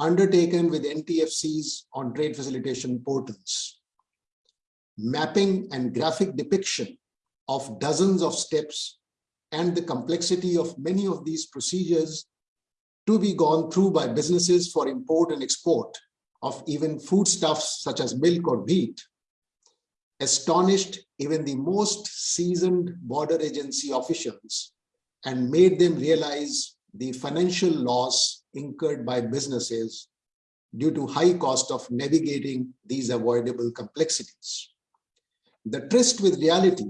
undertaken with NTFCs on trade facilitation portals. Mapping and graphic depiction of dozens of steps and the complexity of many of these procedures to be gone through by businesses for import and export of even foodstuffs such as milk or wheat astonished even the most seasoned border agency officials and made them realize the financial loss incurred by businesses due to high cost of navigating these avoidable complexities. The tryst with reality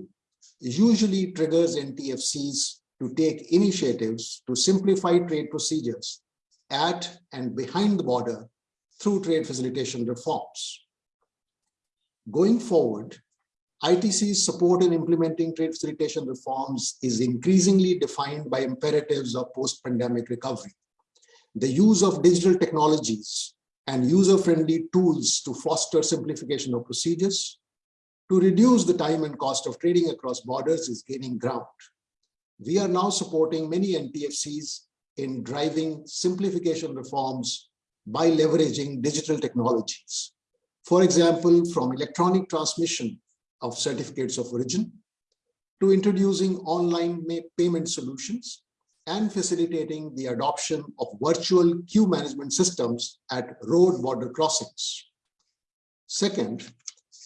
usually triggers NTFCs to take initiatives to simplify trade procedures at and behind the border through trade facilitation reforms. Going forward, ITC's support in implementing trade facilitation reforms is increasingly defined by imperatives of post-pandemic recovery. The use of digital technologies and user-friendly tools to foster simplification of procedures, to reduce the time and cost of trading across borders is gaining ground. We are now supporting many NTFCs in driving simplification reforms by leveraging digital technologies. For example, from electronic transmission of certificates of origin to introducing online payment solutions and facilitating the adoption of virtual queue management systems at road border crossings. Second,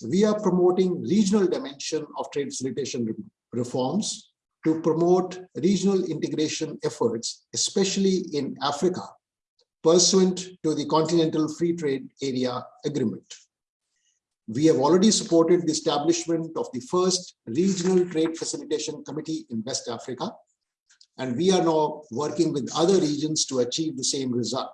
we are promoting regional dimension of trade facilitation reforms to promote regional integration efforts, especially in Africa, pursuant to the Continental Free Trade Area Agreement. We have already supported the establishment of the first Regional Trade Facilitation Committee in West Africa, and we are now working with other regions to achieve the same result.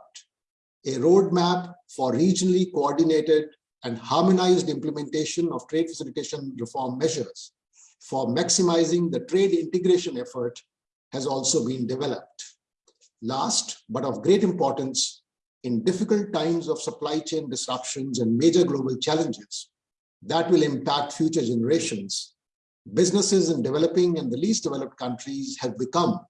A roadmap for regionally coordinated and harmonized implementation of trade facilitation reform measures for maximizing the trade integration effort has also been developed. Last, but of great importance, in difficult times of supply chain disruptions and major global challenges that will impact future generations, businesses in developing and the least developed countries have become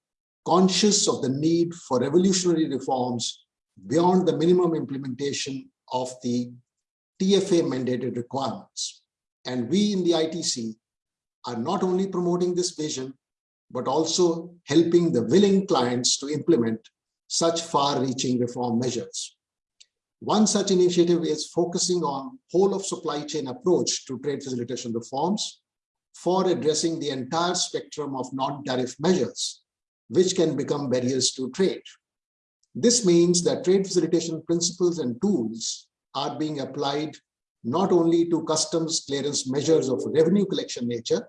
conscious of the need for revolutionary reforms beyond the minimum implementation of the TFA mandated requirements. And we in the ITC are not only promoting this vision, but also helping the willing clients to implement such far-reaching reform measures. One such initiative is focusing on whole of supply chain approach to trade facilitation reforms for addressing the entire spectrum of non-tariff measures, which can become barriers to trade. This means that trade facilitation principles and tools are being applied not only to customs clearance measures of revenue collection nature,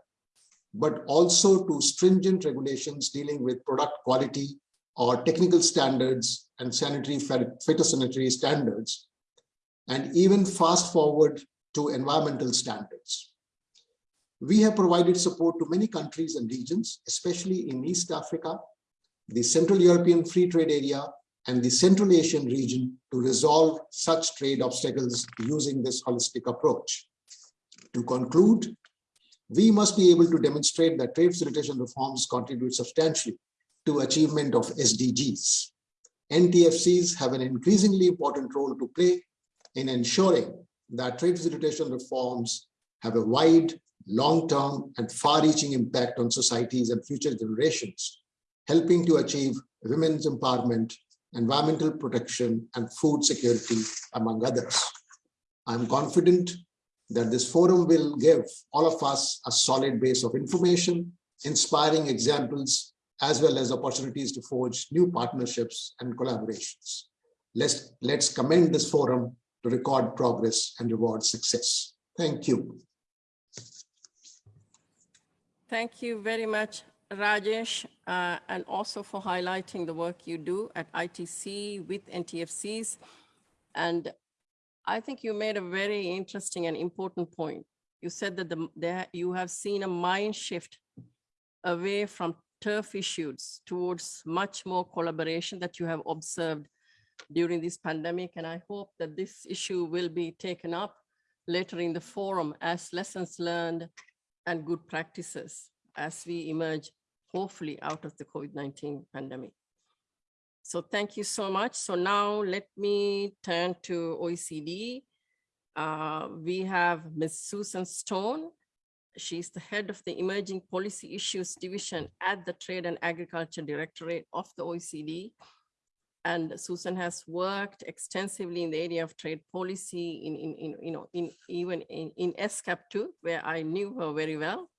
but also to stringent regulations dealing with product quality or technical standards and sanitary phytosanitary standards, and even fast forward to environmental standards. We have provided support to many countries and regions, especially in East Africa, the Central European Free Trade Area, and the Central Asian region to resolve such trade obstacles using this holistic approach. To conclude, we must be able to demonstrate that trade facilitation reforms contribute substantially to achievement of SDGs. NTFCs have an increasingly important role to play in ensuring that trade facilitation reforms have a wide, long-term and far-reaching impact on societies and future generations, helping to achieve women's empowerment, environmental protection, and food security, among others. I'm confident that this forum will give all of us a solid base of information, inspiring examples, as well as opportunities to forge new partnerships and collaborations. Let's, let's commend this forum to record progress and reward success. Thank you. Thank you very much, Rajesh, uh, and also for highlighting the work you do at ITC with NTFCs. And I think you made a very interesting and important point. You said that the, there, you have seen a mind shift away from turf issues towards much more collaboration that you have observed during this pandemic. And I hope that this issue will be taken up later in the forum as lessons learned and good practices as we emerge, hopefully, out of the COVID-19 pandemic. So thank you so much. So now let me turn to OECD. Uh, we have Ms. Susan Stone. She's the head of the Emerging Policy Issues Division at the Trade and Agriculture Directorate of the OECD. And Susan has worked extensively in the area of trade policy in, in, in you know, in even in, in ESCAP too, where I knew her very well.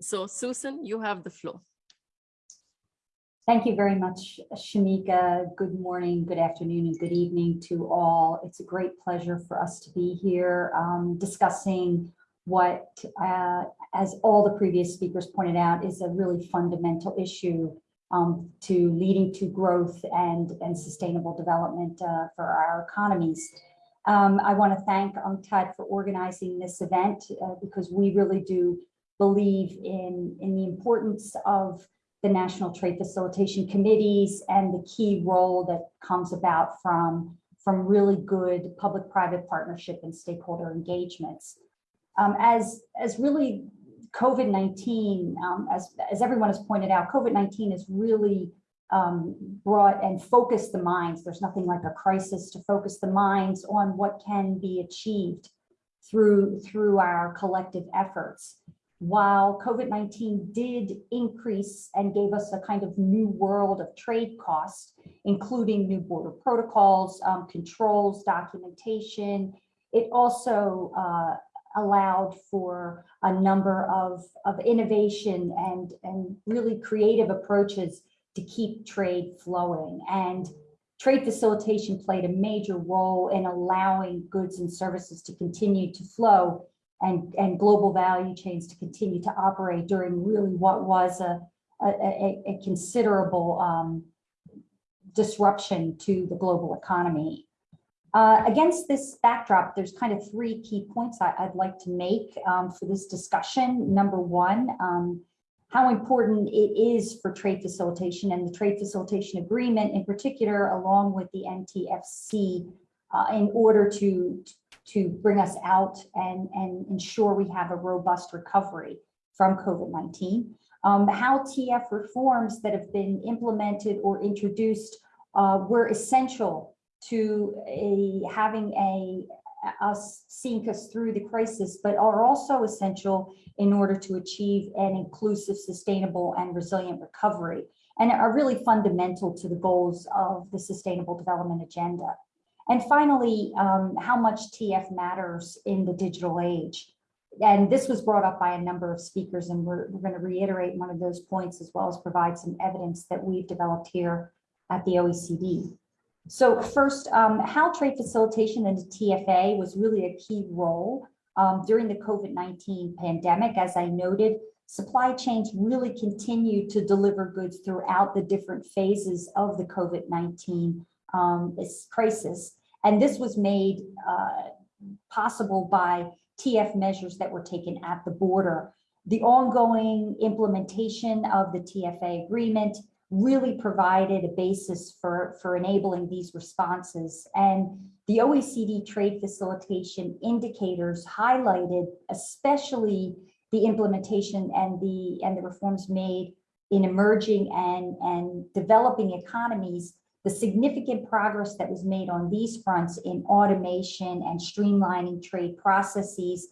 So Susan, you have the floor. Thank you very much, Shamika. Good morning, good afternoon, and good evening to all. It's a great pleasure for us to be here um, discussing what, uh, as all the previous speakers pointed out, is a really fundamental issue um, to leading to growth and, and sustainable development uh, for our economies. Um, I want to thank UNCTAD for organizing this event uh, because we really do believe in, in the importance of the National Trade Facilitation Committees and the key role that comes about from, from really good public-private partnership and stakeholder engagements. Um, as, as really COVID-19, um, as, as everyone has pointed out, COVID-19 has really um, brought and focused the minds. There's nothing like a crisis to focus the minds on what can be achieved through, through our collective efforts. While COVID-19 did increase and gave us a kind of new world of trade costs, including new border protocols, um, controls, documentation, it also uh, allowed for a number of, of innovation and, and really creative approaches to keep trade flowing. And trade facilitation played a major role in allowing goods and services to continue to flow and, and global value chains to continue to operate during really what was a, a, a, a considerable um, disruption to the global economy. Uh, against this backdrop, there's kind of three key points I, would like to make um, for this discussion. Number one, um, how important it is for trade facilitation and the trade facilitation agreement in particular, along with the NTFC, uh, in order to, to bring us out and, and ensure we have a robust recovery from COVID-19. Um, how TF reforms that have been implemented or introduced uh, were essential to a, having a, us seeing us through the crisis, but are also essential in order to achieve an inclusive, sustainable, and resilient recovery, and are really fundamental to the goals of the Sustainable Development Agenda. And finally, um, how much TF matters in the digital age. And this was brought up by a number of speakers, and we're, we're going to reiterate one of those points as well as provide some evidence that we've developed here at the OECD. So first, um, how trade facilitation and the TFA was really a key role um, during the COVID-19 pandemic. As I noted, supply chains really continued to deliver goods throughout the different phases of the COVID-19 um, crisis. And this was made uh, possible by TF measures that were taken at the border. The ongoing implementation of the TFA agreement, really provided a basis for, for enabling these responses. And the OECD trade facilitation indicators highlighted especially the implementation and the, and the reforms made in emerging and, and developing economies, the significant progress that was made on these fronts in automation and streamlining trade processes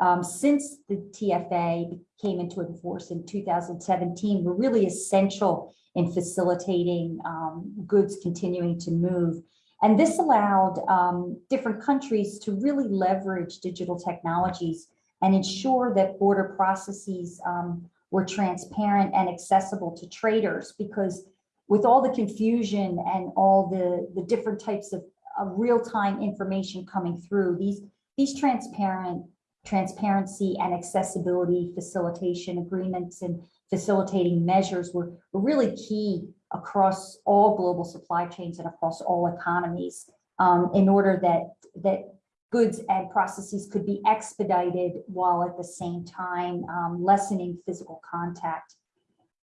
um, since the TFA came into force in 2017 were really essential in facilitating um, goods continuing to move. And this allowed um, different countries to really leverage digital technologies and ensure that border processes um, were transparent and accessible to traders because with all the confusion and all the, the different types of, of real-time information coming through, these, these transparent transparency and accessibility facilitation agreements and facilitating measures were, really key across all global supply chains and across all economies um, in order that, that goods and processes could be expedited while at the same time um, lessening physical contact.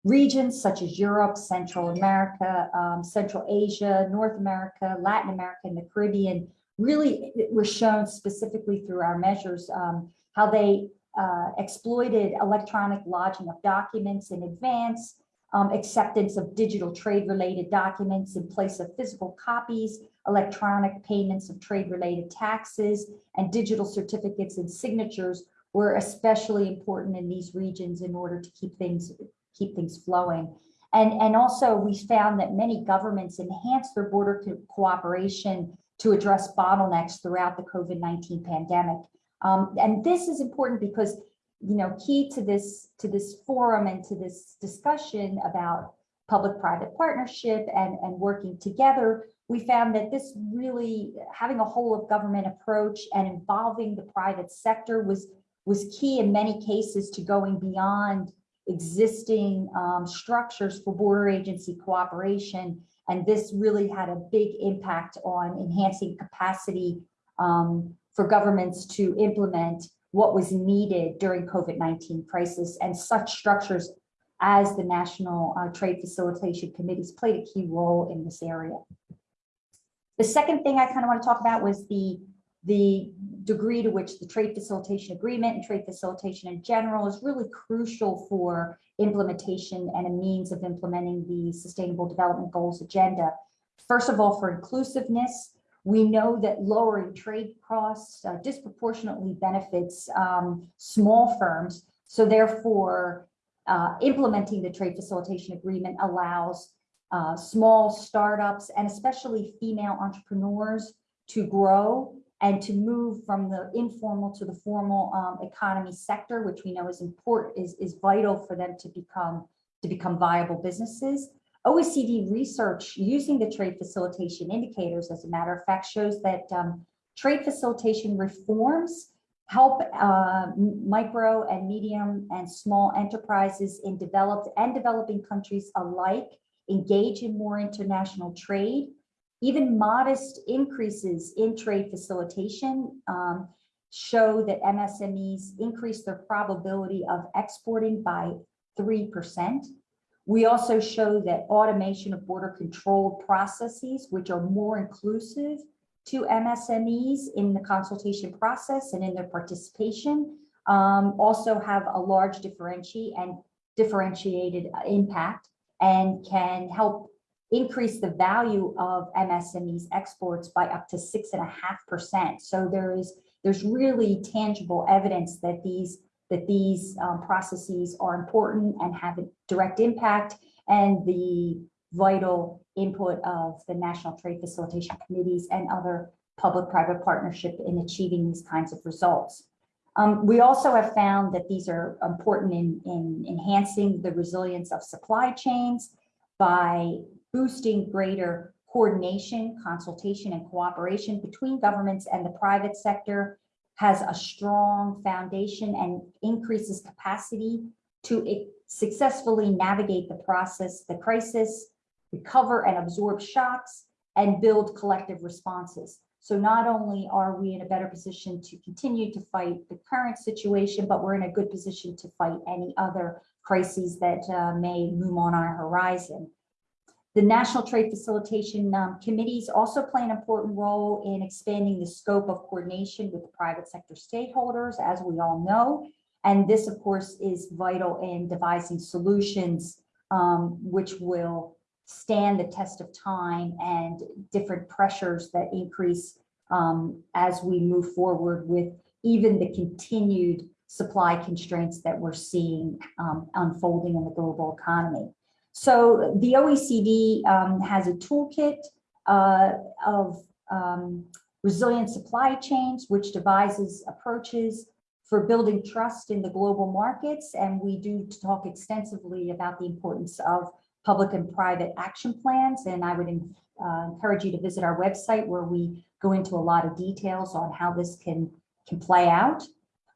Regions such as Europe, Central America, um, Central Asia, North America, Latin America, and the Caribbean really were shown specifically through our measures um, how they uh, exploited electronic lodging of documents in advance, um, acceptance of digital trade related documents in place of physical copies, electronic payments of trade related taxes, and digital certificates and signatures were especially important in these regions in order to keep things keep things flowing. And, and also we found that many governments enhanced their border co cooperation to address bottlenecks throughout the COVID-19 pandemic. Um, and this is important because, you know, key to this, to this forum and to this discussion about public-private partnership and, and working together, we found that this really, having a whole of government approach and involving the private sector was, was key in many cases to going beyond existing um, structures for border agency cooperation. And this really had a big impact on enhancing capacity um, for governments to implement what was needed during COVID-19 crisis and such structures as the National uh, Trade Facilitation Committees played a key role in this area. The second thing I kind of want to talk about was the the degree to which the trade facilitation agreement and trade facilitation in general is really crucial for implementation and a means of implementing the Sustainable Development Goals agenda. First of all, for inclusiveness, we know that lowering trade costs uh, disproportionately benefits um, small firms. So therefore, uh, implementing the trade facilitation agreement allows uh, small startups and especially female entrepreneurs to grow and to move from the informal to the formal um, economy sector, which we know is important, is, is vital for them to become to become viable businesses. OECD research using the trade facilitation indicators, as a matter of fact, shows that um, trade facilitation reforms help uh, micro and medium and small enterprises in developed and developing countries alike engage in more international trade. Even modest increases in trade facilitation um, show that MSMEs increase their probability of exporting by 3%. We also show that automation of border control processes, which are more inclusive to MSMEs in the consultation process and in their participation, um, also have a large differentiate and differentiated impact and can help increase the value of MSMEs exports by up to six and a half percent. So there is there's really tangible evidence that these that these um, processes are important and have a direct impact and the vital input of the National Trade Facilitation Committees and other public-private partnership in achieving these kinds of results. Um, we also have found that these are important in, in enhancing the resilience of supply chains by boosting greater coordination, consultation, and cooperation between governments and the private sector has a strong foundation and increases capacity to successfully navigate the process, the crisis, recover and absorb shocks, and build collective responses. So not only are we in a better position to continue to fight the current situation, but we're in a good position to fight any other crises that uh, may loom on our horizon. The National Trade Facilitation um, Committees also play an important role in expanding the scope of coordination with the private sector stakeholders, as we all know. And this, of course, is vital in devising solutions um, which will stand the test of time and different pressures that increase um, as we move forward with even the continued supply constraints that we're seeing um, unfolding in the global economy. So the OECD um, has a toolkit uh, of um, resilient supply chains, which devises approaches for building trust in the global markets. And we do talk extensively about the importance of public and private action plans. And I would uh, encourage you to visit our website where we go into a lot of details on how this can, can play out.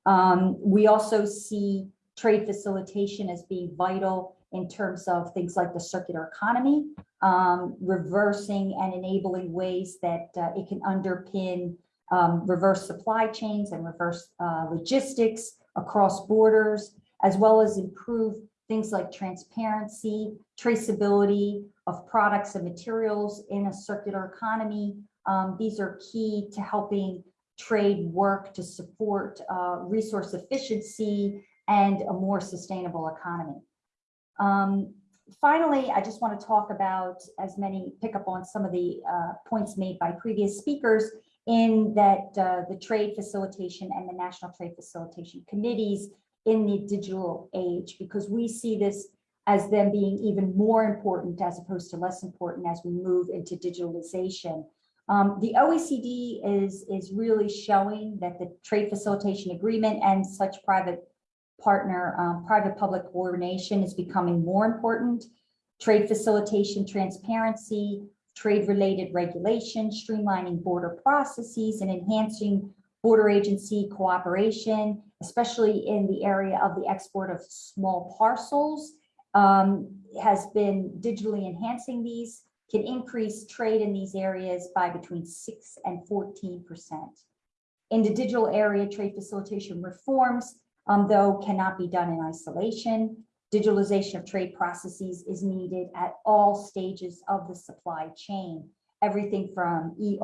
Um, we also see trade facilitation as being vital in terms of things like the circular economy, um, reversing and enabling ways that uh, it can underpin um, reverse supply chains and reverse uh, logistics across borders, as well as improve things like transparency, traceability of products and materials in a circular economy. Um, these are key to helping trade work to support uh, resource efficiency and a more sustainable economy. Um, finally, I just want to talk about as many, pick up on some of the uh, points made by previous speakers in that uh, the trade facilitation and the national trade facilitation committees in the digital age, because we see this as them being even more important as opposed to less important as we move into digitalization. Um, the OECD is, is really showing that the trade facilitation agreement and such private partner, um, private-public coordination is becoming more important. Trade facilitation, transparency, trade-related regulation, streamlining border processes, and enhancing border agency cooperation, especially in the area of the export of small parcels, um, has been digitally enhancing these, can increase trade in these areas by between 6 and 14%. In the digital area, trade facilitation reforms um, though cannot be done in isolation. Digitalization of trade processes is needed at all stages of the supply chain, everything from e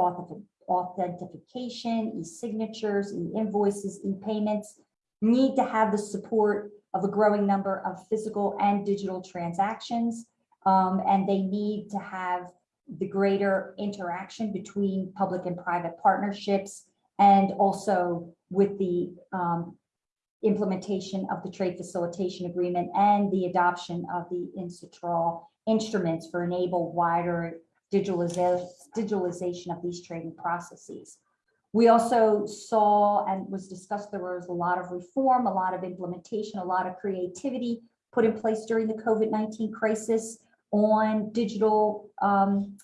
authentication, e-signatures, e-invoices, e-payments need to have the support of a growing number of physical and digital transactions. um, and they need to have the greater interaction between public and private partnerships and also with the um, implementation of the trade facilitation agreement and the adoption of the UNCITRAL instruments for enable wider digitalization, digitalization of these trading processes. We also saw and was discussed, there was a lot of reform, a lot of implementation, a lot of creativity put in place during the COVID-19 crisis on digital um,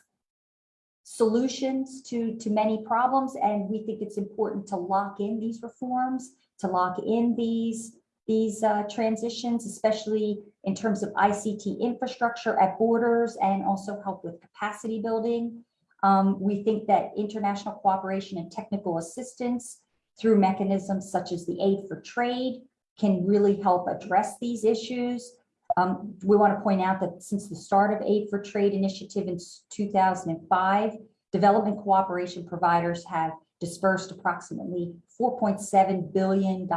solutions to, to many problems. And we think it's important to lock in these reforms, to lock in these, these uh, transitions, especially in terms of ICT infrastructure at borders and also help with capacity building. Um, we think that international cooperation and technical assistance through mechanisms such as the Aid for Trade can really help address these issues. Um, we want to point out that since the start of Aid for Trade initiative in 2005, development cooperation providers have dispersed approximately $4.7 billion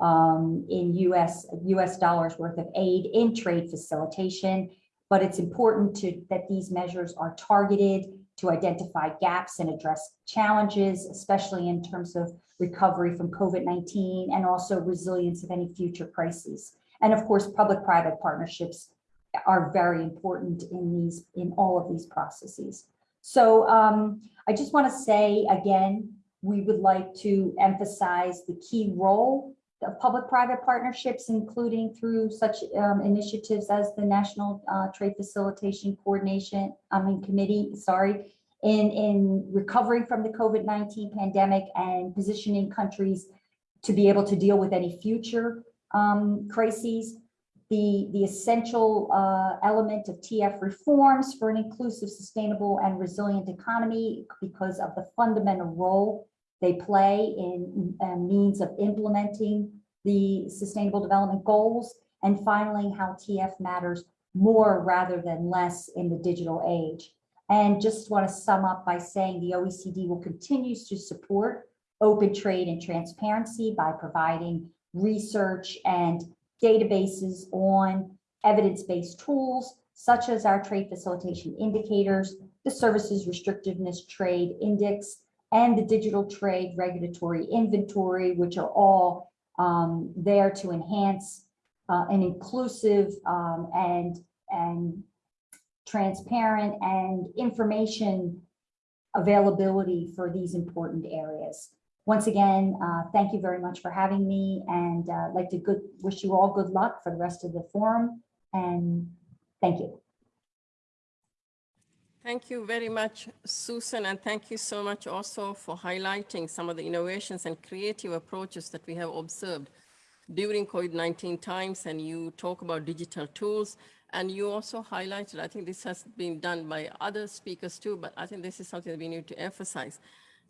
um, in US, US dollars worth of aid in trade facilitation. But it's important to that these measures are targeted to identify gaps and address challenges, especially in terms of recovery from COVID-19 and also resilience of any future crises. And of course, public-private partnerships are very important in these, in all of these processes. So um, I just want to say again, we would like to emphasize the key role of public-private partnerships, including through such um, initiatives as the National uh, Trade Facilitation Coordination, I mean Committee, sorry, in, in recovering from the COVID-19 pandemic and positioning countries to be able to deal with any future um, crises. The, the essential uh, element of TF reforms for an inclusive, sustainable, and resilient economy because of the fundamental role they play in uh, means of implementing the Sustainable Development Goals. And finally, how TF matters more rather than less in the digital age. And just want to sum up by saying the OECD will continue to support open trade and transparency by providing research and databases on evidence-based tools, such as our trade facilitation indicators, the services restrictiveness trade index, and the digital trade regulatory inventory, which are all um, there to enhance uh, an inclusive um, and, and transparent and information availability for these important areas. Once again, uh, thank you very much for having me and uh, like to good, wish you all good luck for the rest of the forum and thank you. Thank you very much, Susan, and thank you so much also for highlighting some of the innovations and creative approaches that we have observed during COVID-19 times. And you talk about digital tools, and you also highlighted, I think this has been done by other speakers too, but I think this is something that we need to emphasize,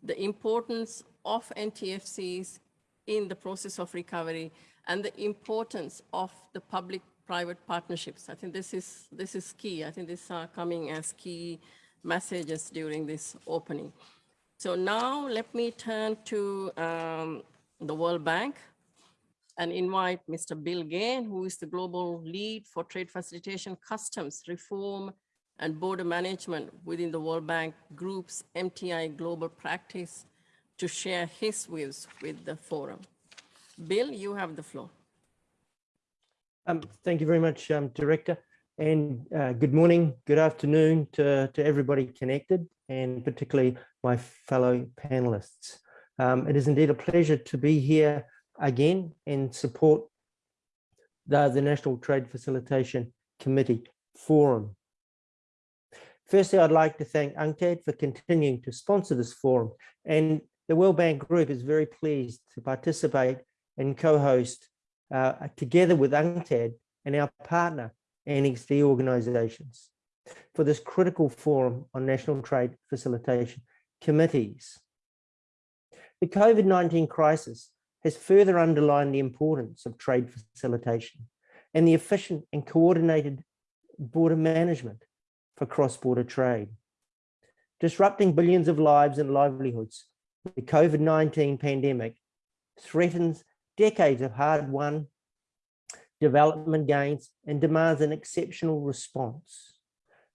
the importance of NTFCs in the process of recovery and the importance of the public private partnerships. I think this is, this is key. I think these are coming as key messages during this opening. So now let me turn to um, the World Bank and invite Mr. Bill Gain, who is the global lead for trade facilitation, customs reform, and border management within the World Bank Group's MTI global practice to share his views with the forum. Bill, you have the floor. Um, thank you very much, um, Director. And uh, good morning, good afternoon to, to everybody connected, and particularly my fellow panelists. Um, it is indeed a pleasure to be here again and support the, the National Trade Facilitation Committee Forum. Firstly, I'd like to thank UNCTAD for continuing to sponsor this forum, and the World Bank Group is very pleased to participate and co-host uh, together with UNCTAD and our partner Annex D organizations for this critical forum on national trade facilitation committees. The COVID-19 crisis has further underlined the importance of trade facilitation and the efficient and coordinated border management for cross-border trade. disrupting billions of lives and livelihoods. The COVID-19 pandemic threatens decades of hard-won development gains and demands an exceptional response.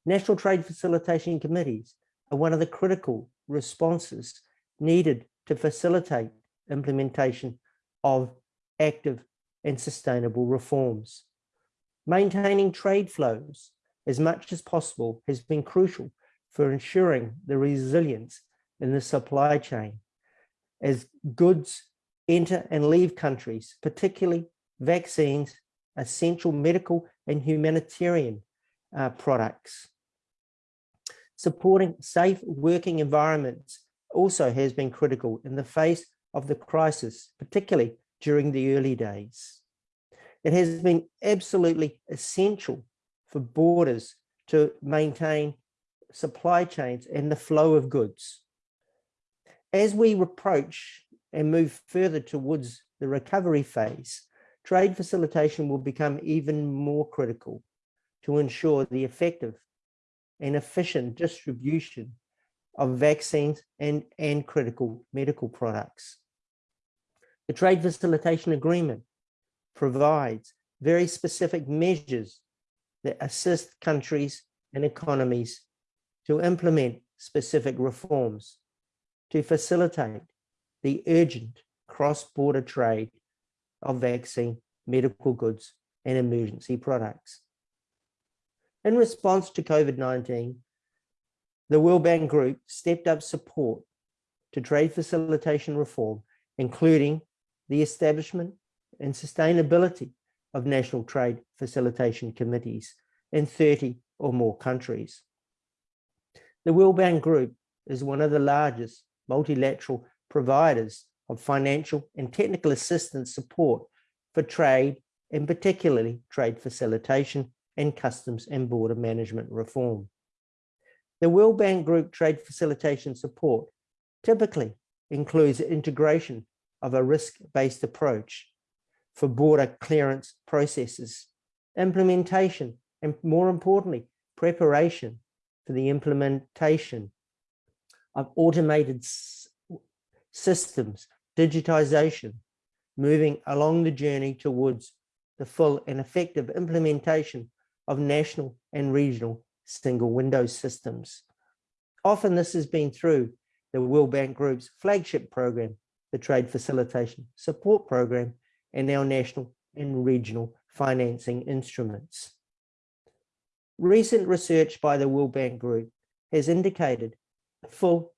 National trade facilitation committees are one of the critical responses needed to facilitate implementation of active and sustainable reforms. Maintaining trade flows as much as possible has been crucial for ensuring the resilience in the supply chain as goods enter and leave countries, particularly vaccines, essential medical and humanitarian uh, products. Supporting safe working environments also has been critical in the face of the crisis, particularly during the early days. It has been absolutely essential for borders to maintain supply chains and the flow of goods. As we approach and move further towards the recovery phase, trade facilitation will become even more critical to ensure the effective and efficient distribution of vaccines and, and critical medical products. The Trade Facilitation Agreement provides very specific measures that assist countries and economies to implement specific reforms to facilitate the urgent cross-border trade of vaccine, medical goods, and emergency products. In response to COVID-19, the World Bank Group stepped up support to trade facilitation reform, including the establishment and sustainability of national trade facilitation committees in 30 or more countries. The World Bank Group is one of the largest multilateral providers of financial and technical assistance support for trade and particularly trade facilitation and customs and border management reform. The World Bank Group trade facilitation support typically includes integration of a risk-based approach for border clearance processes, implementation, and more importantly, preparation for the implementation of automated systems, digitization, moving along the journey towards the full and effective implementation of national and regional single window systems. Often this has been through the World Bank Group's flagship program, the Trade Facilitation Support Program, and our national and regional financing instruments. Recent research by the World Bank Group has indicated the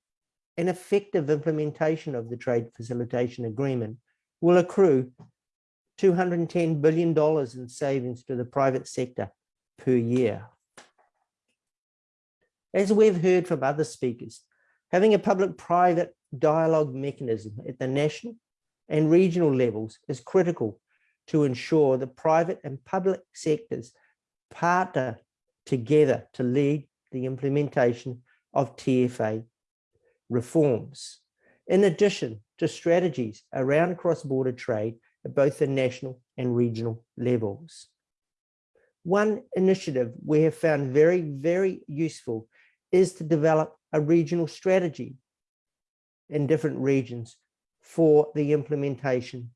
an effective implementation of the Trade Facilitation Agreement will accrue $210 billion in savings to the private sector per year. As we've heard from other speakers, having a public-private dialogue mechanism at the national and regional levels is critical to ensure the private and public sectors partner together to lead the implementation of TFA reforms, in addition to strategies around cross-border trade at both the national and regional levels. One initiative we have found very, very useful is to develop a regional strategy in different regions for the implementation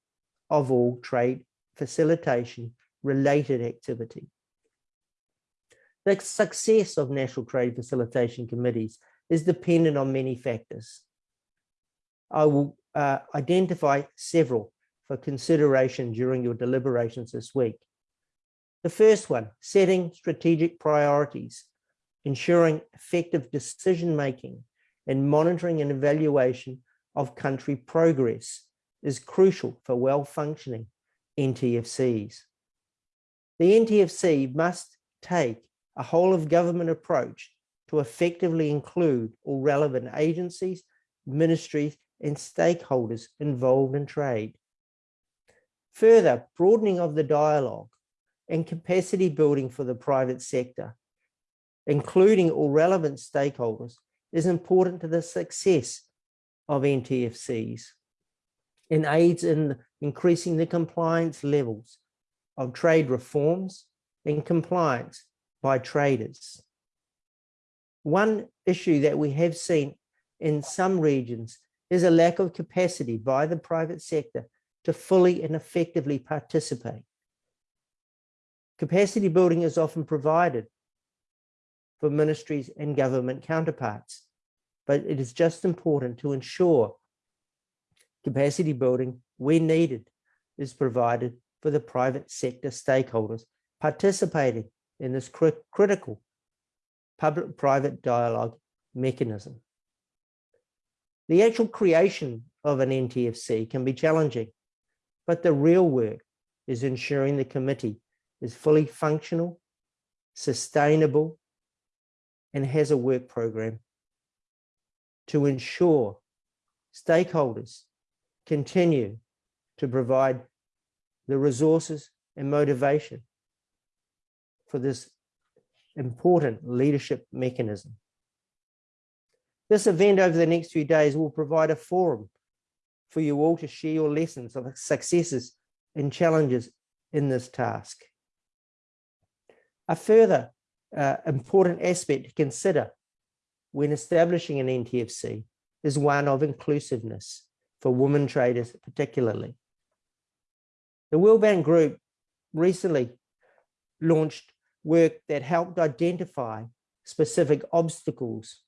of all trade facilitation related activity. The success of national trade facilitation committees is dependent on many factors. I will uh, identify several for consideration during your deliberations this week. The first one, setting strategic priorities, ensuring effective decision-making and monitoring and evaluation of country progress is crucial for well-functioning NTFCs. The NTFC must take a whole of government approach to effectively include all relevant agencies, ministries, and stakeholders involved in trade. Further, broadening of the dialogue and capacity building for the private sector, including all relevant stakeholders, is important to the success of NTFCs and aids in increasing the compliance levels of trade reforms and compliance by traders. One issue that we have seen in some regions is a lack of capacity by the private sector to fully and effectively participate. Capacity building is often provided for ministries and government counterparts, but it is just important to ensure capacity building where needed is provided for the private sector stakeholders participating in this cri critical public-private dialogue mechanism. The actual creation of an NTFC can be challenging, but the real work is ensuring the committee is fully functional, sustainable, and has a work program to ensure stakeholders continue to provide the resources and motivation for this important leadership mechanism. This event over the next few days will provide a forum for you all to share your lessons of successes and challenges in this task. A further uh, important aspect to consider when establishing an NTFC is one of inclusiveness for women traders particularly. The World Bank Group recently launched work that helped identify specific obstacles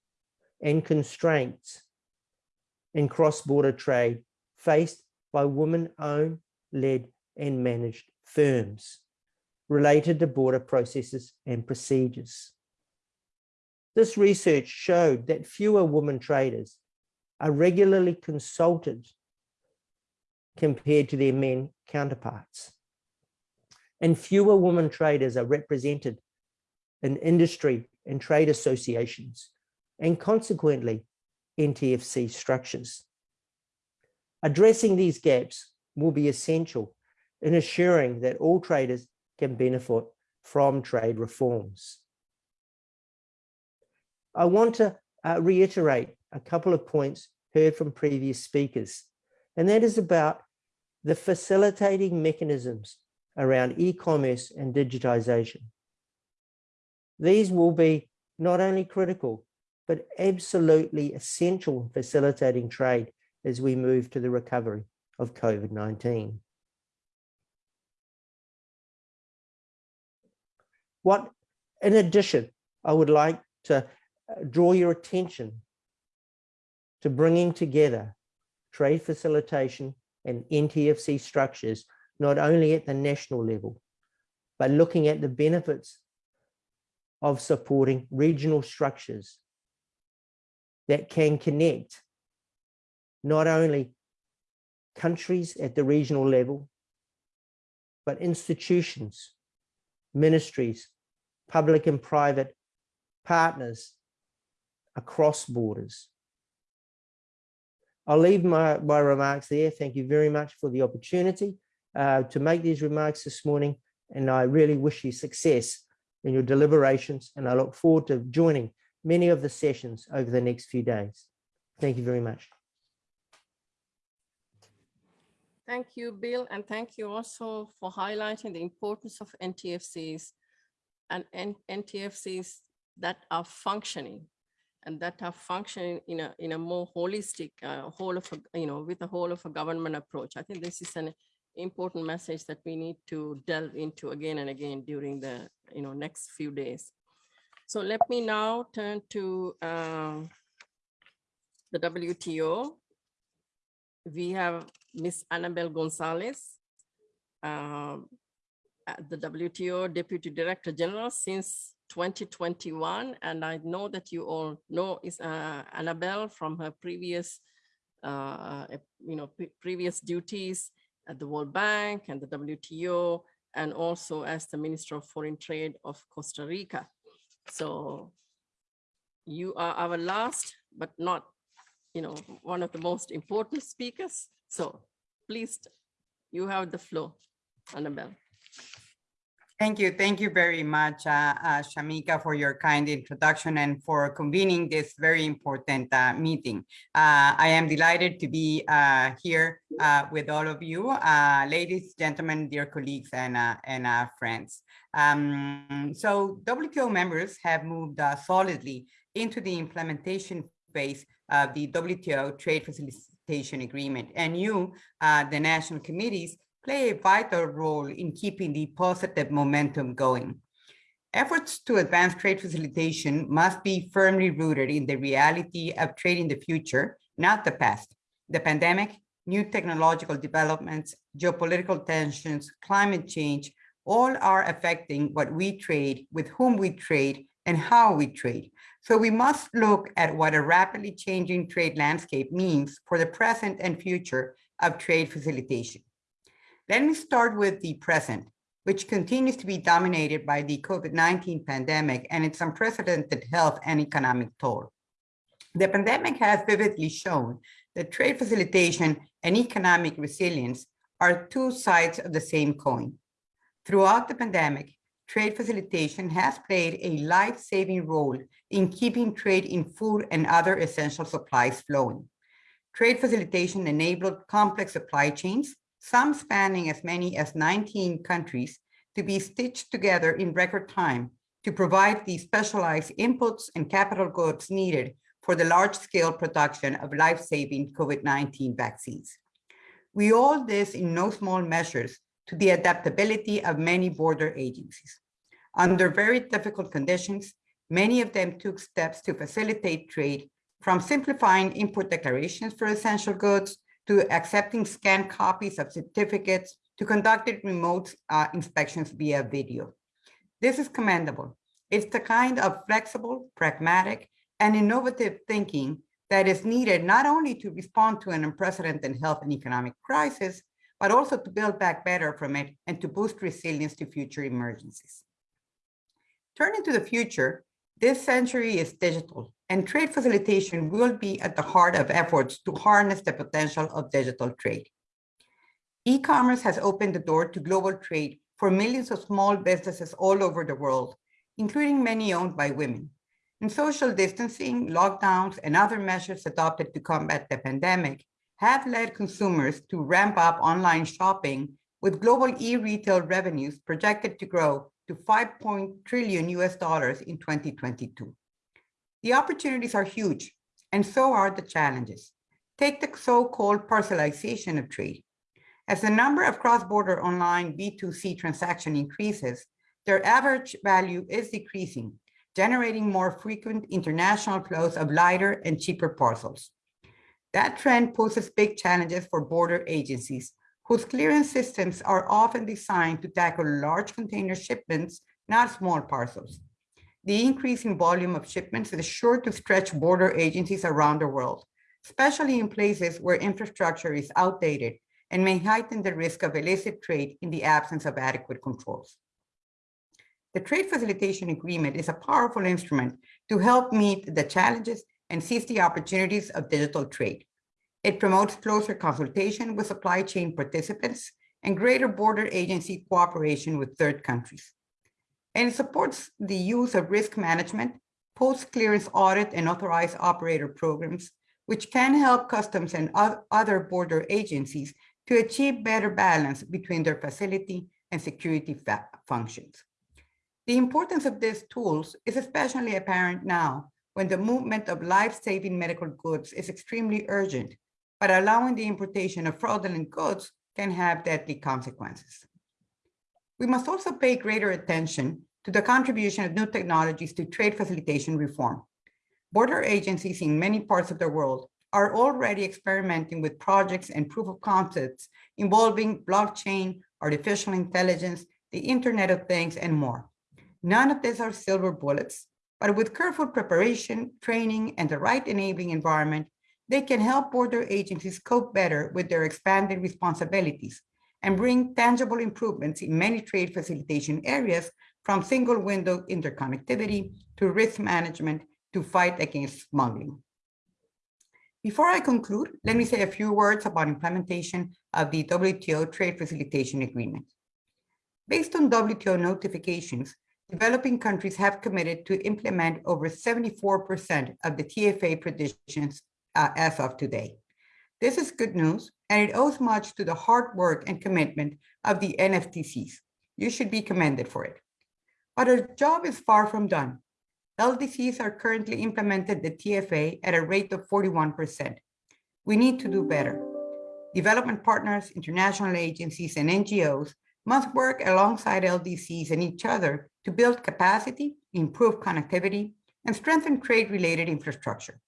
and constraints in cross-border trade faced by women-owned, led and managed firms related to border processes and procedures. This research showed that fewer women traders are regularly consulted compared to their men counterparts. And fewer women traders are represented in industry and trade associations, and consequently, NTFC structures. Addressing these gaps will be essential in assuring that all traders can benefit from trade reforms. I want to uh, reiterate a couple of points heard from previous speakers, and that is about the facilitating mechanisms around e-commerce and digitization. These will be not only critical, but absolutely essential in facilitating trade as we move to the recovery of COVID-19. What, in addition, I would like to uh, draw your attention to bringing together trade facilitation and NTFC structures, not only at the national level, but looking at the benefits of supporting regional structures that can connect not only countries at the regional level, but institutions, ministries, public and private partners across borders. I'll leave my, my remarks there. Thank you very much for the opportunity uh, to make these remarks this morning. And I really wish you success in your deliberations. And I look forward to joining many of the sessions over the next few days. Thank you very much. Thank you, Bill, and thank you also for highlighting the importance of NTFCs and NTFCs that are functioning and that are functioning in a in a more holistic uh, whole of a, you know with a whole of a government approach. I think this is an important message that we need to delve into again and again during the you know next few days. So let me now turn to uh, the WTO. We have Miss Anabel González, uh, the WTO Deputy Director General since 2021. And I know that you all know is uh, Anabel from her previous, uh, you know, previous duties at the World Bank and the WTO, and also as the Minister of Foreign Trade of Costa Rica. So you are our last, but not, you know, one of the most important speakers. So please, you have the floor, Anabel. Thank you. Thank you very much, uh, uh, Shamika, for your kind introduction and for convening this very important uh, meeting. Uh, I am delighted to be uh, here uh, with all of you, ladies, gentlemen, dear colleagues, and, and friends. Um, so WTO members have moved solidly into the implementation phase of the WTO Trade Facilitation Agreement. And you, the national committees, play a vital role in keeping the positive momentum going. Efforts to advance trade facilitation must be firmly rooted in the reality of trade in the future, not the past. The pandemic, new technological developments, geopolitical tensions, climate change, all are affecting what we trade, with whom we trade, and how we trade. So we must look at what a rapidly changing trade landscape means for the present and future of trade facilitation. Let me start with the present which continues to be dominated by the COVID-19 pandemic and its unprecedented health and economic toll. The pandemic has vividly shown that trade facilitation and economic resilience are two sides of the same coin. Throughout the pandemic, trade facilitation has played a life-saving role in keeping trade in food and other essential supplies flowing. Trade facilitation enabled complex supply chains some spanning as many as 19 countries, to be stitched together in record time to provide the specialized inputs and capital goods needed for the large-scale production of life-saving COVID-19 vaccines. We owe this in no small measures to the adaptability of many border agencies. Under very difficult conditions, many of them took steps to facilitate trade from simplifying import declarations for essential goods to accepting scanned copies of certificates to conducting remote uh, inspections via video. This is commendable. It's the kind of flexible, pragmatic, and innovative thinking that is needed not only to respond to an unprecedented health and economic crisis, but also to build back better from it and to boost resilience to future emergencies. Turning to the future, this century is digital and trade facilitation will be at the heart of efforts to harness the potential of digital trade. E-commerce has opened the door to global trade for millions of small businesses all over the world, including many owned by women. And social distancing, lockdowns, and other measures adopted to combat the pandemic have led consumers to ramp up online shopping with global e-retail revenues projected to grow to 5 trillion US dollars in 2022. The opportunities are huge, and so are the challenges. Take the so-called parcelization of trade. As the number of cross-border online B2C transaction increases, their average value is decreasing, generating more frequent international flows of lighter and cheaper parcels. That trend poses big challenges for border agencies, whose clearance systems are often designed to tackle large container shipments, not small parcels. The increasing volume of shipments is sure to stretch border agencies around the world, especially in places where infrastructure is outdated and may heighten the risk of illicit trade in the absence of adequate controls. The Trade Facilitation Agreement is a powerful instrument to help meet the challenges and seize the opportunities of digital trade. It promotes closer consultation with supply chain participants and greater border agency cooperation with third countries and it supports the use of risk management, post-clearance audit and authorized operator programs, which can help customs and other border agencies to achieve better balance between their facility and security functions. The importance of these tools is especially apparent now when the movement of life-saving medical goods is extremely urgent, but allowing the importation of fraudulent goods can have deadly consequences. We must also pay greater attention to the contribution of new technologies to trade facilitation reform. Border agencies in many parts of the world are already experimenting with projects and proof of concepts involving blockchain, artificial intelligence, the Internet of Things, and more. None of these are silver bullets, but with careful preparation, training, and the right enabling environment, they can help border agencies cope better with their expanded responsibilities and bring tangible improvements in many trade facilitation areas from single window interconnectivity to risk management to fight against smuggling. Before I conclude, let me say a few words about implementation of the WTO Trade Facilitation Agreement. Based on WTO notifications, developing countries have committed to implement over 74% of the TFA provisions uh, as of today. This is good news, and it owes much to the hard work and commitment of the NFTCs. You should be commended for it. But our job is far from done. LDCs are currently implemented the TFA at a rate of 41%. We need to do better. Development partners, international agencies, and NGOs must work alongside LDCs and each other to build capacity, improve connectivity, and strengthen trade-related infrastructure.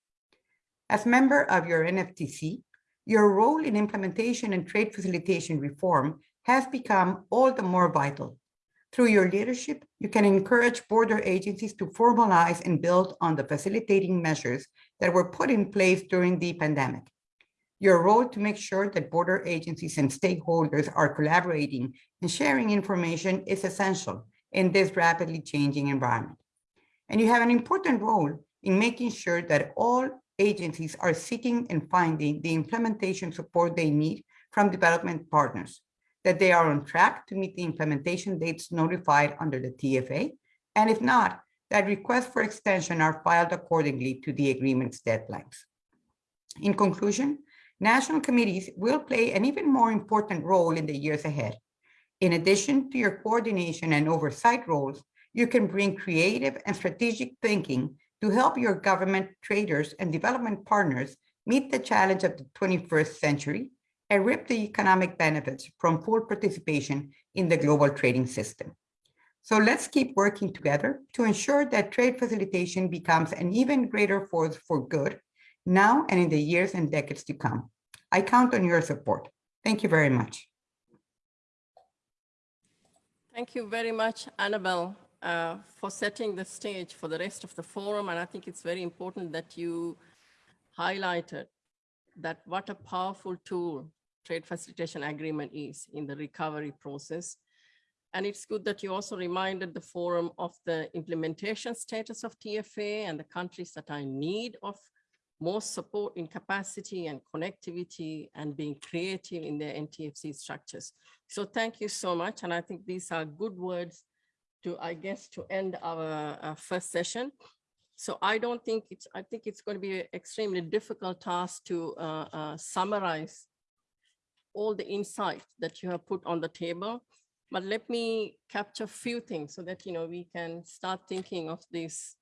As member of your NFTC, your role in implementation and trade facilitation reform has become all the more vital. Through your leadership, you can encourage border agencies to formalize and build on the facilitating measures that were put in place during the pandemic. Your role to make sure that border agencies and stakeholders are collaborating and sharing information is essential in this rapidly changing environment. And you have an important role in making sure that all agencies are seeking and finding the implementation support they need from development partners, that they are on track to meet the implementation dates notified under the TFA, and if not, that requests for extension are filed accordingly to the agreement's deadlines. In conclusion, national committees will play an even more important role in the years ahead. In addition to your coordination and oversight roles, you can bring creative and strategic thinking to help your government, traders, and development partners meet the challenge of the 21st century and reap the economic benefits from full participation in the global trading system. So let's keep working together to ensure that trade facilitation becomes an even greater force for good now and in the years and decades to come. I count on your support. Thank you very much. Thank you very much, Anabel, uh, for setting the stage for the rest of the forum. And I think it's very important that you highlighted that what a powerful tool trade facilitation agreement is in the recovery process. And it's good that you also reminded the forum of the implementation status of TFA and the countries that are in need of more support in capacity and connectivity and being creative in their NTFC structures. So thank you so much. And I think these are good words to, I guess, to end our uh, first session. So I don't think it's, I think it's going to be an extremely difficult task to uh, uh, summarize all the insight that you have put on the table. But let me capture a few things so that, you know, we can start thinking of these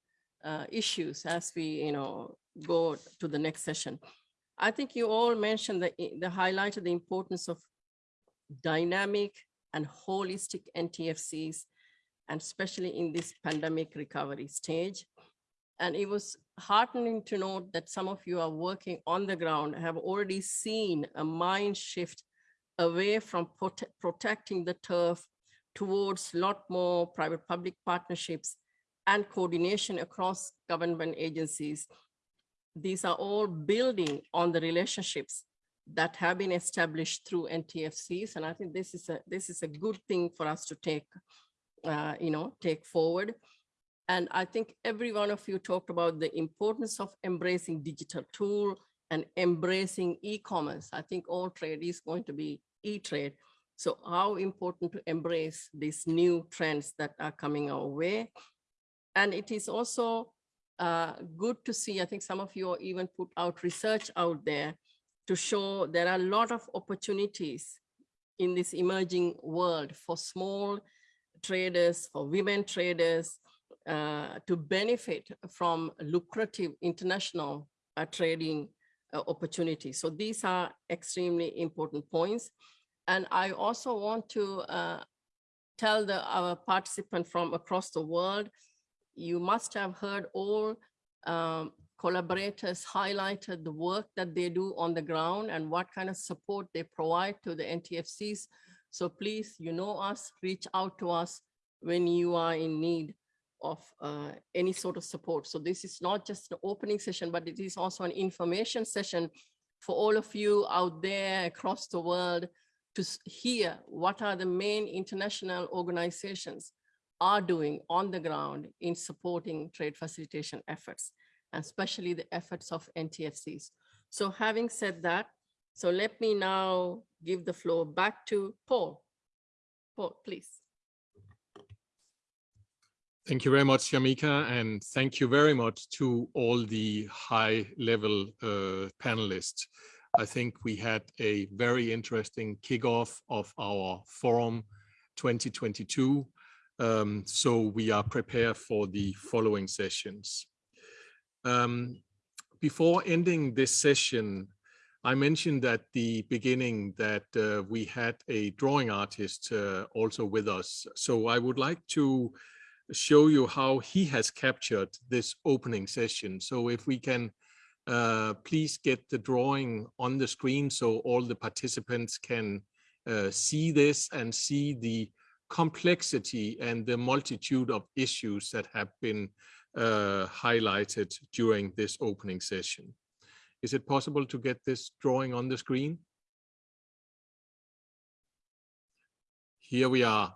uh, issues as we, you know, go to the next session. I think you all mentioned the, the highlighted the importance of dynamic and holistic NTFCs, and especially in this pandemic recovery stage. And it was heartening to note that some of you are working on the ground, have already seen a mind shift away from prote protecting the turf towards a lot more private-public partnerships and coordination across government agencies these are all building on the relationships that have been established through NTFCs. And I think this is a this is a good thing for us to take, uh, you know, take forward. And I think every one of you talked about the importance of embracing digital tool and embracing e-commerce. I think all trade is going to be e-trade. So how important to embrace these new trends that are coming our way. And it is also uh, good to see. I think some of you even put out research out there to show there are a lot of opportunities in this emerging world for small traders, for women traders, uh, to benefit from lucrative international uh, trading uh, opportunities. So these are extremely important points. And I also want to uh, tell the, our participant from across the world you must have heard all um, collaborators highlighted the work that they do on the ground and what kind of support they provide to the NTFCs. So please, you know us, reach out to us when you are in need of uh, any sort of support. So this is not just an opening session, but it is also an information session for all of you out there across the world to hear what are the main international organizations are doing on the ground in supporting trade facilitation efforts, and especially the efforts of NTFCs. So having said that, so let me now give the floor back to Paul. Paul, please. Thank you very much, Shamika, and thank you very much to all the high level uh, panelists. I think we had a very interesting kickoff of our forum 2022 Um, so we are prepared for the following sessions. Um, before ending this session, I mentioned at the beginning that uh, we had a drawing artist uh, also with us. So I would like to show you how he has captured this opening session. So if we can uh, please get the drawing on the screen so all the participants can uh, see this and see the complexity and the multitude of issues that have been uh, highlighted during this opening session. Is it possible to get this drawing on the screen? Here we are.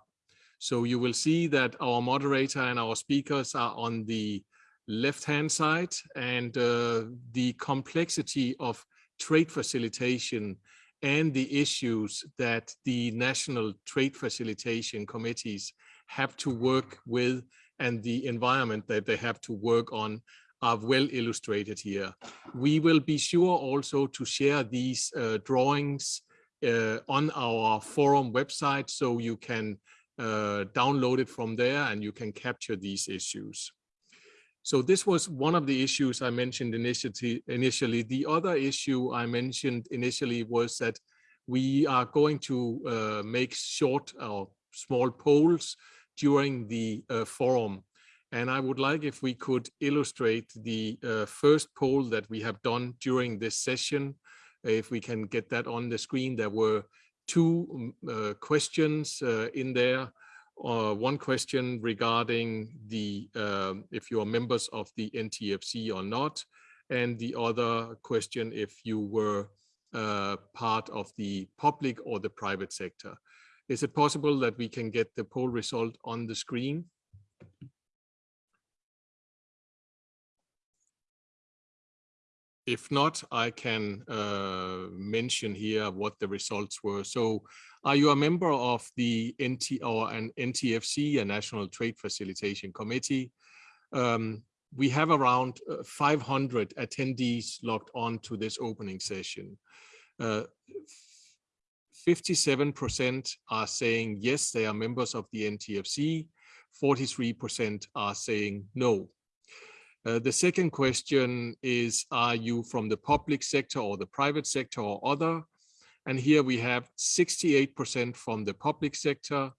So you will see that our moderator and our speakers are on the left-hand side and uh, the complexity of trade facilitation and the issues that the national trade facilitation committees have to work with and the environment that they have to work on are well illustrated here. We will be sure also to share these uh, drawings uh, on our forum website so you can uh, download it from there and you can capture these issues. So this was one of the issues I mentioned initially. The other issue I mentioned initially was that we are going to uh, make short or small polls during the uh, forum. And I would like if we could illustrate the uh, first poll that we have done during this session. If we can get that on the screen, there were two mm, uh, questions uh, in there. Uh, one question regarding the um, if you are members of the NTFC or not, and the other question if you were uh, part of the public or the private sector. Is it possible that we can get the poll result on the screen? If not, I can uh, mention here what the results were. So are you a member of the NT or an NTFC, a National Trade Facilitation Committee? Um, we have around uh, 500 attendees logged on to this opening session. 57% uh, are saying yes, they are members of the NTFC. 43% are saying no. Uh, the second question is, are you from the public sector or the private sector or other? And here we have 68% from the public sector,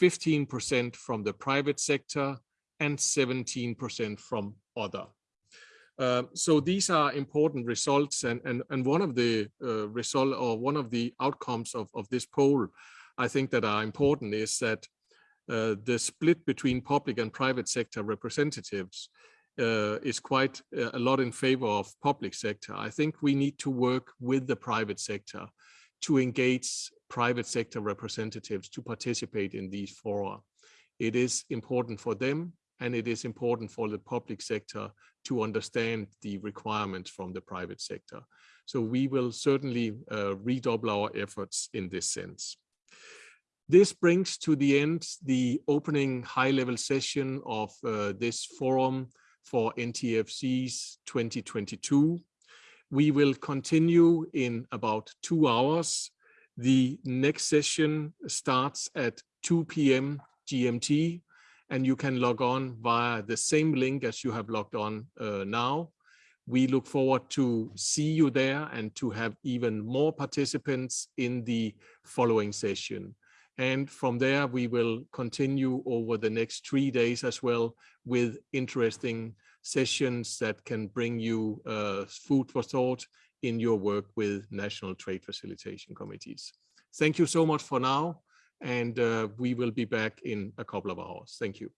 15% from the private sector, and 17% from other. Uh, so these are important results and, and, and one of the uh, result or one of the outcomes of, of this poll, I think that are important is that uh, the split between public and private sector representatives uh, is quite uh, a lot in favor of public sector. I think we need to work with the private sector to engage private sector representatives to participate in these fora. It is important for them and it is important for the public sector to understand the requirements from the private sector. So we will certainly uh, redouble our efforts in this sense. This brings to the end the opening high-level session of uh, this forum for NTFC's 2022. We will continue in about two hours. The next session starts at 2 p.m. GMT, and you can log on via the same link as you have logged on uh, now. We look forward to see you there and to have even more participants in the following session. And from there, we will continue over the next three days as well with interesting sessions that can bring you uh, food for thought in your work with national trade facilitation committees. Thank you so much for now, and uh, we will be back in a couple of hours. Thank you.